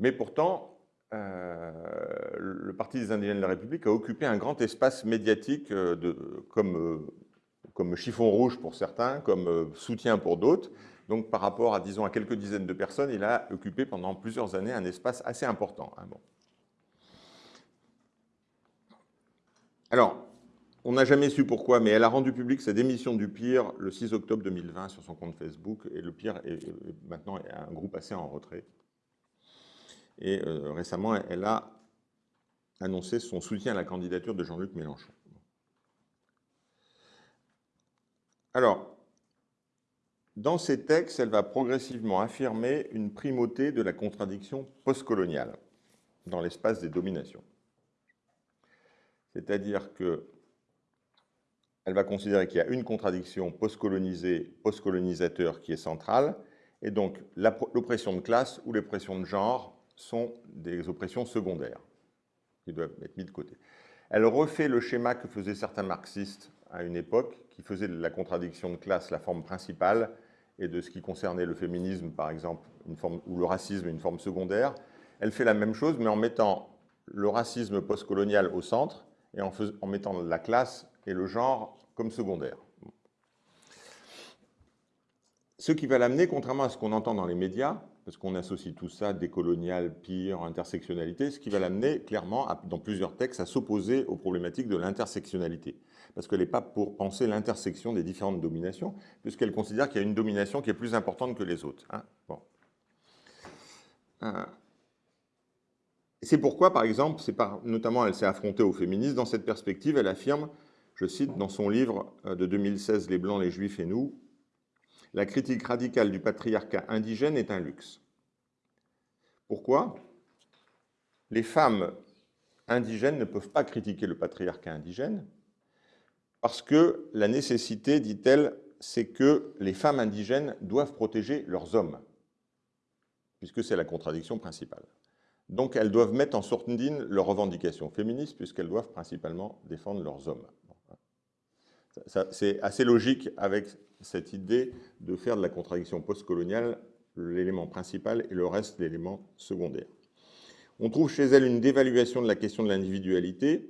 Mais pourtant, euh, le Parti des indigènes de la République a occupé un grand espace médiatique euh, comme euh, comme chiffon rouge pour certains, comme euh, soutien pour d'autres. Donc par rapport à, disons, à quelques dizaines de personnes, il a occupé pendant plusieurs années un espace assez important. Hein. Alors, on n'a jamais su pourquoi, mais elle a rendu public sa démission du PIR le 6 octobre 2020 sur son compte Facebook, et le PIR est, maintenant un groupe assez en retrait. Et euh, récemment, elle a annoncé son soutien à la candidature de Jean-Luc Mélenchon. Alors, dans ces textes, elle va progressivement affirmer une primauté de la contradiction postcoloniale dans l'espace des dominations. C'est-à-dire que elle va considérer qu'il y a une contradiction postcolonisée, postcolonisateur qui est centrale, et donc l'oppression de classe ou l'oppression de genre sont des oppressions secondaires qui doivent être mises de côté. Elle refait le schéma que faisaient certains marxistes à une époque, qui faisait de la contradiction de classe la forme principale, et de ce qui concernait le féminisme, par exemple, une forme, ou le racisme, une forme secondaire. Elle fait la même chose, mais en mettant le racisme postcolonial au centre, et en, mettant la classe et le genre comme secondaire. Ce qui va l'amener, contrairement à ce qu'on entend dans les médias, parce qu'on associe tout ça, décolonial, pire, intersectionnalité, ce qui va l'amener clairement, dans plusieurs textes, à s'opposer aux problématiques de l'intersectionnalité parce qu'elle n'est pas pour penser l'intersection des différentes dominations, puisqu'elle considère qu'il y a une domination qui est plus importante que les autres. Hein. bon. Euh, c'est pourquoi, par exemple, notamment elle s'est affrontée aux féministes, dans cette perspective, elle affirme, je cite dans son livre euh, de 2016, Les Blancs, les Juifs et nous, « La critique radicale du patriarcat indigène est un luxe. » Pourquoi? Les femmes indigènes ne peuvent pas critiquer le patriarcat indigène, parce que la nécessité, dit-elle, c'est que les femmes indigènes doivent protéger leurs hommes, puisque c'est la contradiction principale. Donc elles doivent mettre en sourdine leurs revendications féministes, puisqu'elles doivent principalement défendre leurs hommes. C'est assez logique avec cette idée de faire de la contradiction postcoloniale l'élément principal et le reste l'élément secondaire. On trouve chez elle une dévaluation de la question de l'individualité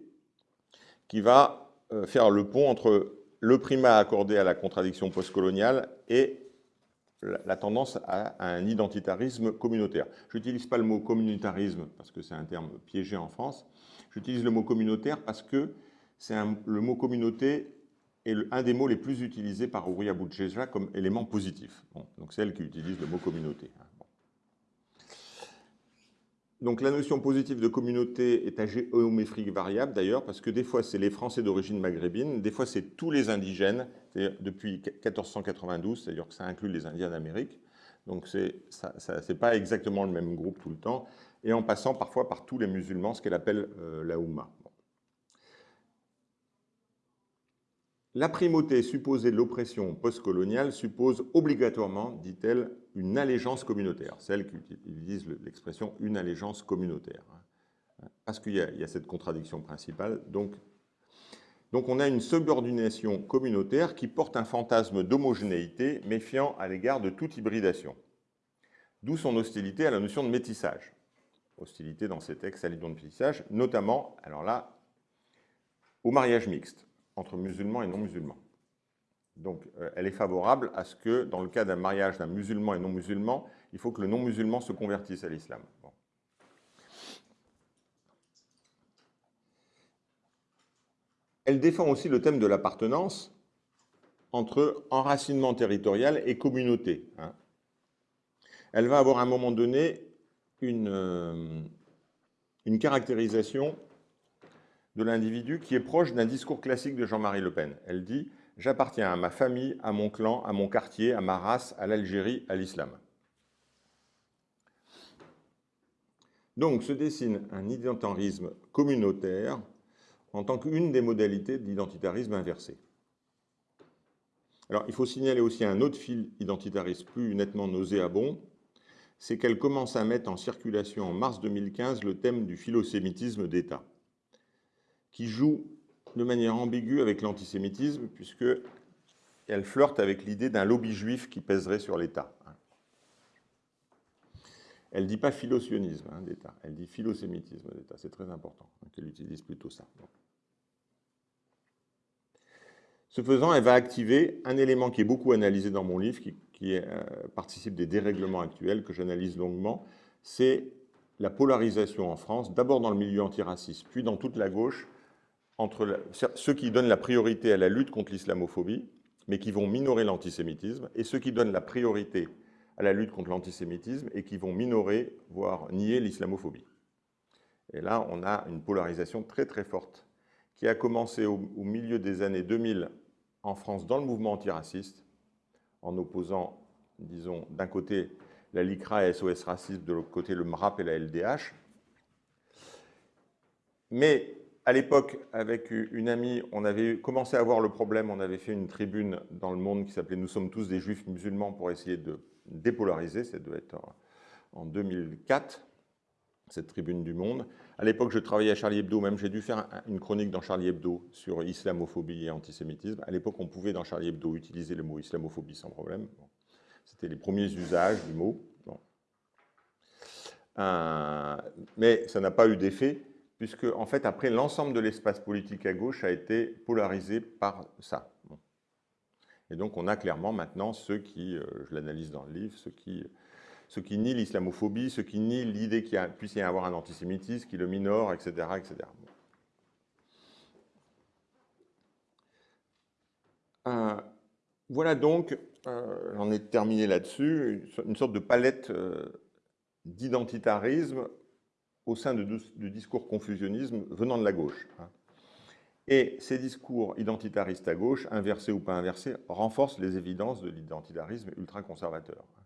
qui va faire le pont entre le primat accordé à la contradiction postcoloniale et la tendance à, un identitarisme communautaire. Je n'utilise pas le mot communautarisme parce que c'est un terme piégé en France. J'utilise le mot communautaire parce que c'est le mot communauté est un des mots les plus utilisés par Ouria Boutcheja comme élément positif. donc c'est elle qui utilise le mot communauté. Donc la notion positive de communauté est à géométrie variable d'ailleurs, parce que des fois c'est les Français d'origine maghrébine, des fois c'est tous les indigènes, depuis 1492, c'est-à-dire que ça inclut les Indiens d'Amérique. Donc ce n'est pas exactement le même groupe tout le temps, et en passant parfois par tous les musulmans, ce qu'elle appelle euh, la Oumma. La primauté supposée de l'oppression postcoloniale suppose obligatoirement, dit-elle, une allégeance communautaire. Celle qui utilise l'expression une allégeance communautaire. Parce qu'il y, a cette contradiction principale. Donc, donc on a une subordination communautaire qui porte un fantasme d'homogénéité méfiant à l'égard de toute hybridation. D'où son hostilité à la notion de métissage. Hostilité dans ces textes à l'idée de métissage, notamment, alors là, au mariage mixte entre musulmans et non-musulmans. Donc, euh, elle est favorable à ce que, dans le cas d'un mariage d'un musulman et non-musulman, il faut que le non-musulman se convertisse à l'islam. Elle défend aussi le thème de l'appartenance entre enracinement territorial et communauté. Hein. Elle va avoir à un moment donné une, euh, une caractérisation de l'individu qui est proche d'un discours classique de Jean-Marie Le Pen. Elle dit « J'appartiens à ma famille, à mon clan, à mon quartier, à ma race, à l'Algérie, à l'islam ». Donc se dessine un identitarisme communautaire en tant qu'une des modalités d'identitarisme inversé. Alors, il faut signaler aussi un autre fil identitariste plus nettement nauséabond, c'est qu'elle commence à mettre en circulation en mars 2015 le thème du philosémitisme d'État qui joue de manière ambiguë avec l'antisémitisme, puisqu'elle flirte avec l'idée d'un lobby juif qui pèserait sur l'État. Elle ne dit pas philosionisme hein, d'État, elle dit philosémitisme d'État. C'est très important qu'elle utilise plutôt ça. Ce faisant, elle va activer un élément qui est beaucoup analysé dans mon livre, qui, euh, participe des dérèglements actuels que j'analyse longuement, c'est la polarisation en France, d'abord dans le milieu antiraciste, puis dans toute la gauche, entre ceux qui donnent la priorité à la lutte contre l'islamophobie, mais qui vont minorer l'antisémitisme, et ceux qui donnent la priorité à la lutte contre l'antisémitisme et qui vont minorer, voire nier l'islamophobie. Et là, on a une polarisation très très forte qui a commencé au, milieu des années 2000 en France dans le mouvement antiraciste, en opposant, disons, d'un côté la LICRA et SOS Racisme, de l'autre côté le MRAP et la LDH. Mais à l'époque, avec une amie, on avait commencé à voir le problème, on avait fait une tribune dans le monde qui s'appelait « Nous sommes tous des juifs musulmans » pour essayer de dépolariser, ça doit être en 2004, cette tribune du monde. À l'époque, je travaillais à Charlie Hebdo, même j'ai dû faire une chronique dans Charlie Hebdo sur islamophobie et antisémitisme. À l'époque, on pouvait dans Charlie Hebdo utiliser le mot islamophobie sans problème. C'était les premiers usages du mot. Euh, mais ça n'a pas eu d'effet puisque en fait, après, l'ensemble de l'espace politique à gauche a été polarisé par ça. Et donc, on a clairement maintenant ceux qui, euh, je l'analyse dans le livre, ceux qui, ceux qui nient l'islamophobie, ceux qui nient l'idée qu'il puisse y avoir un antisémitisme, qui le minore, etc. etc. Euh, voilà donc, euh, j'en ai terminé là-dessus, une sorte de palette d'identitarisme au sein du discours confusionnisme venant de la gauche. Hein. Et ces discours identitaristes à gauche, inversés ou pas inversés, renforcent les évidences de l'identitarisme ultra-conservateur. Hein.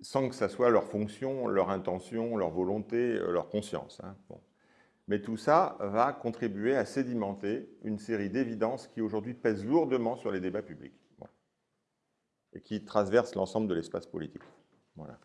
Sans que ça soit leur fonction, leur intention, leur volonté, euh, leur conscience. Hein. Mais tout ça va contribuer à sédimenter une série d'évidences qui aujourd'hui pèsent lourdement sur les débats publics et qui traversent l'ensemble de l'espace politique. Voilà.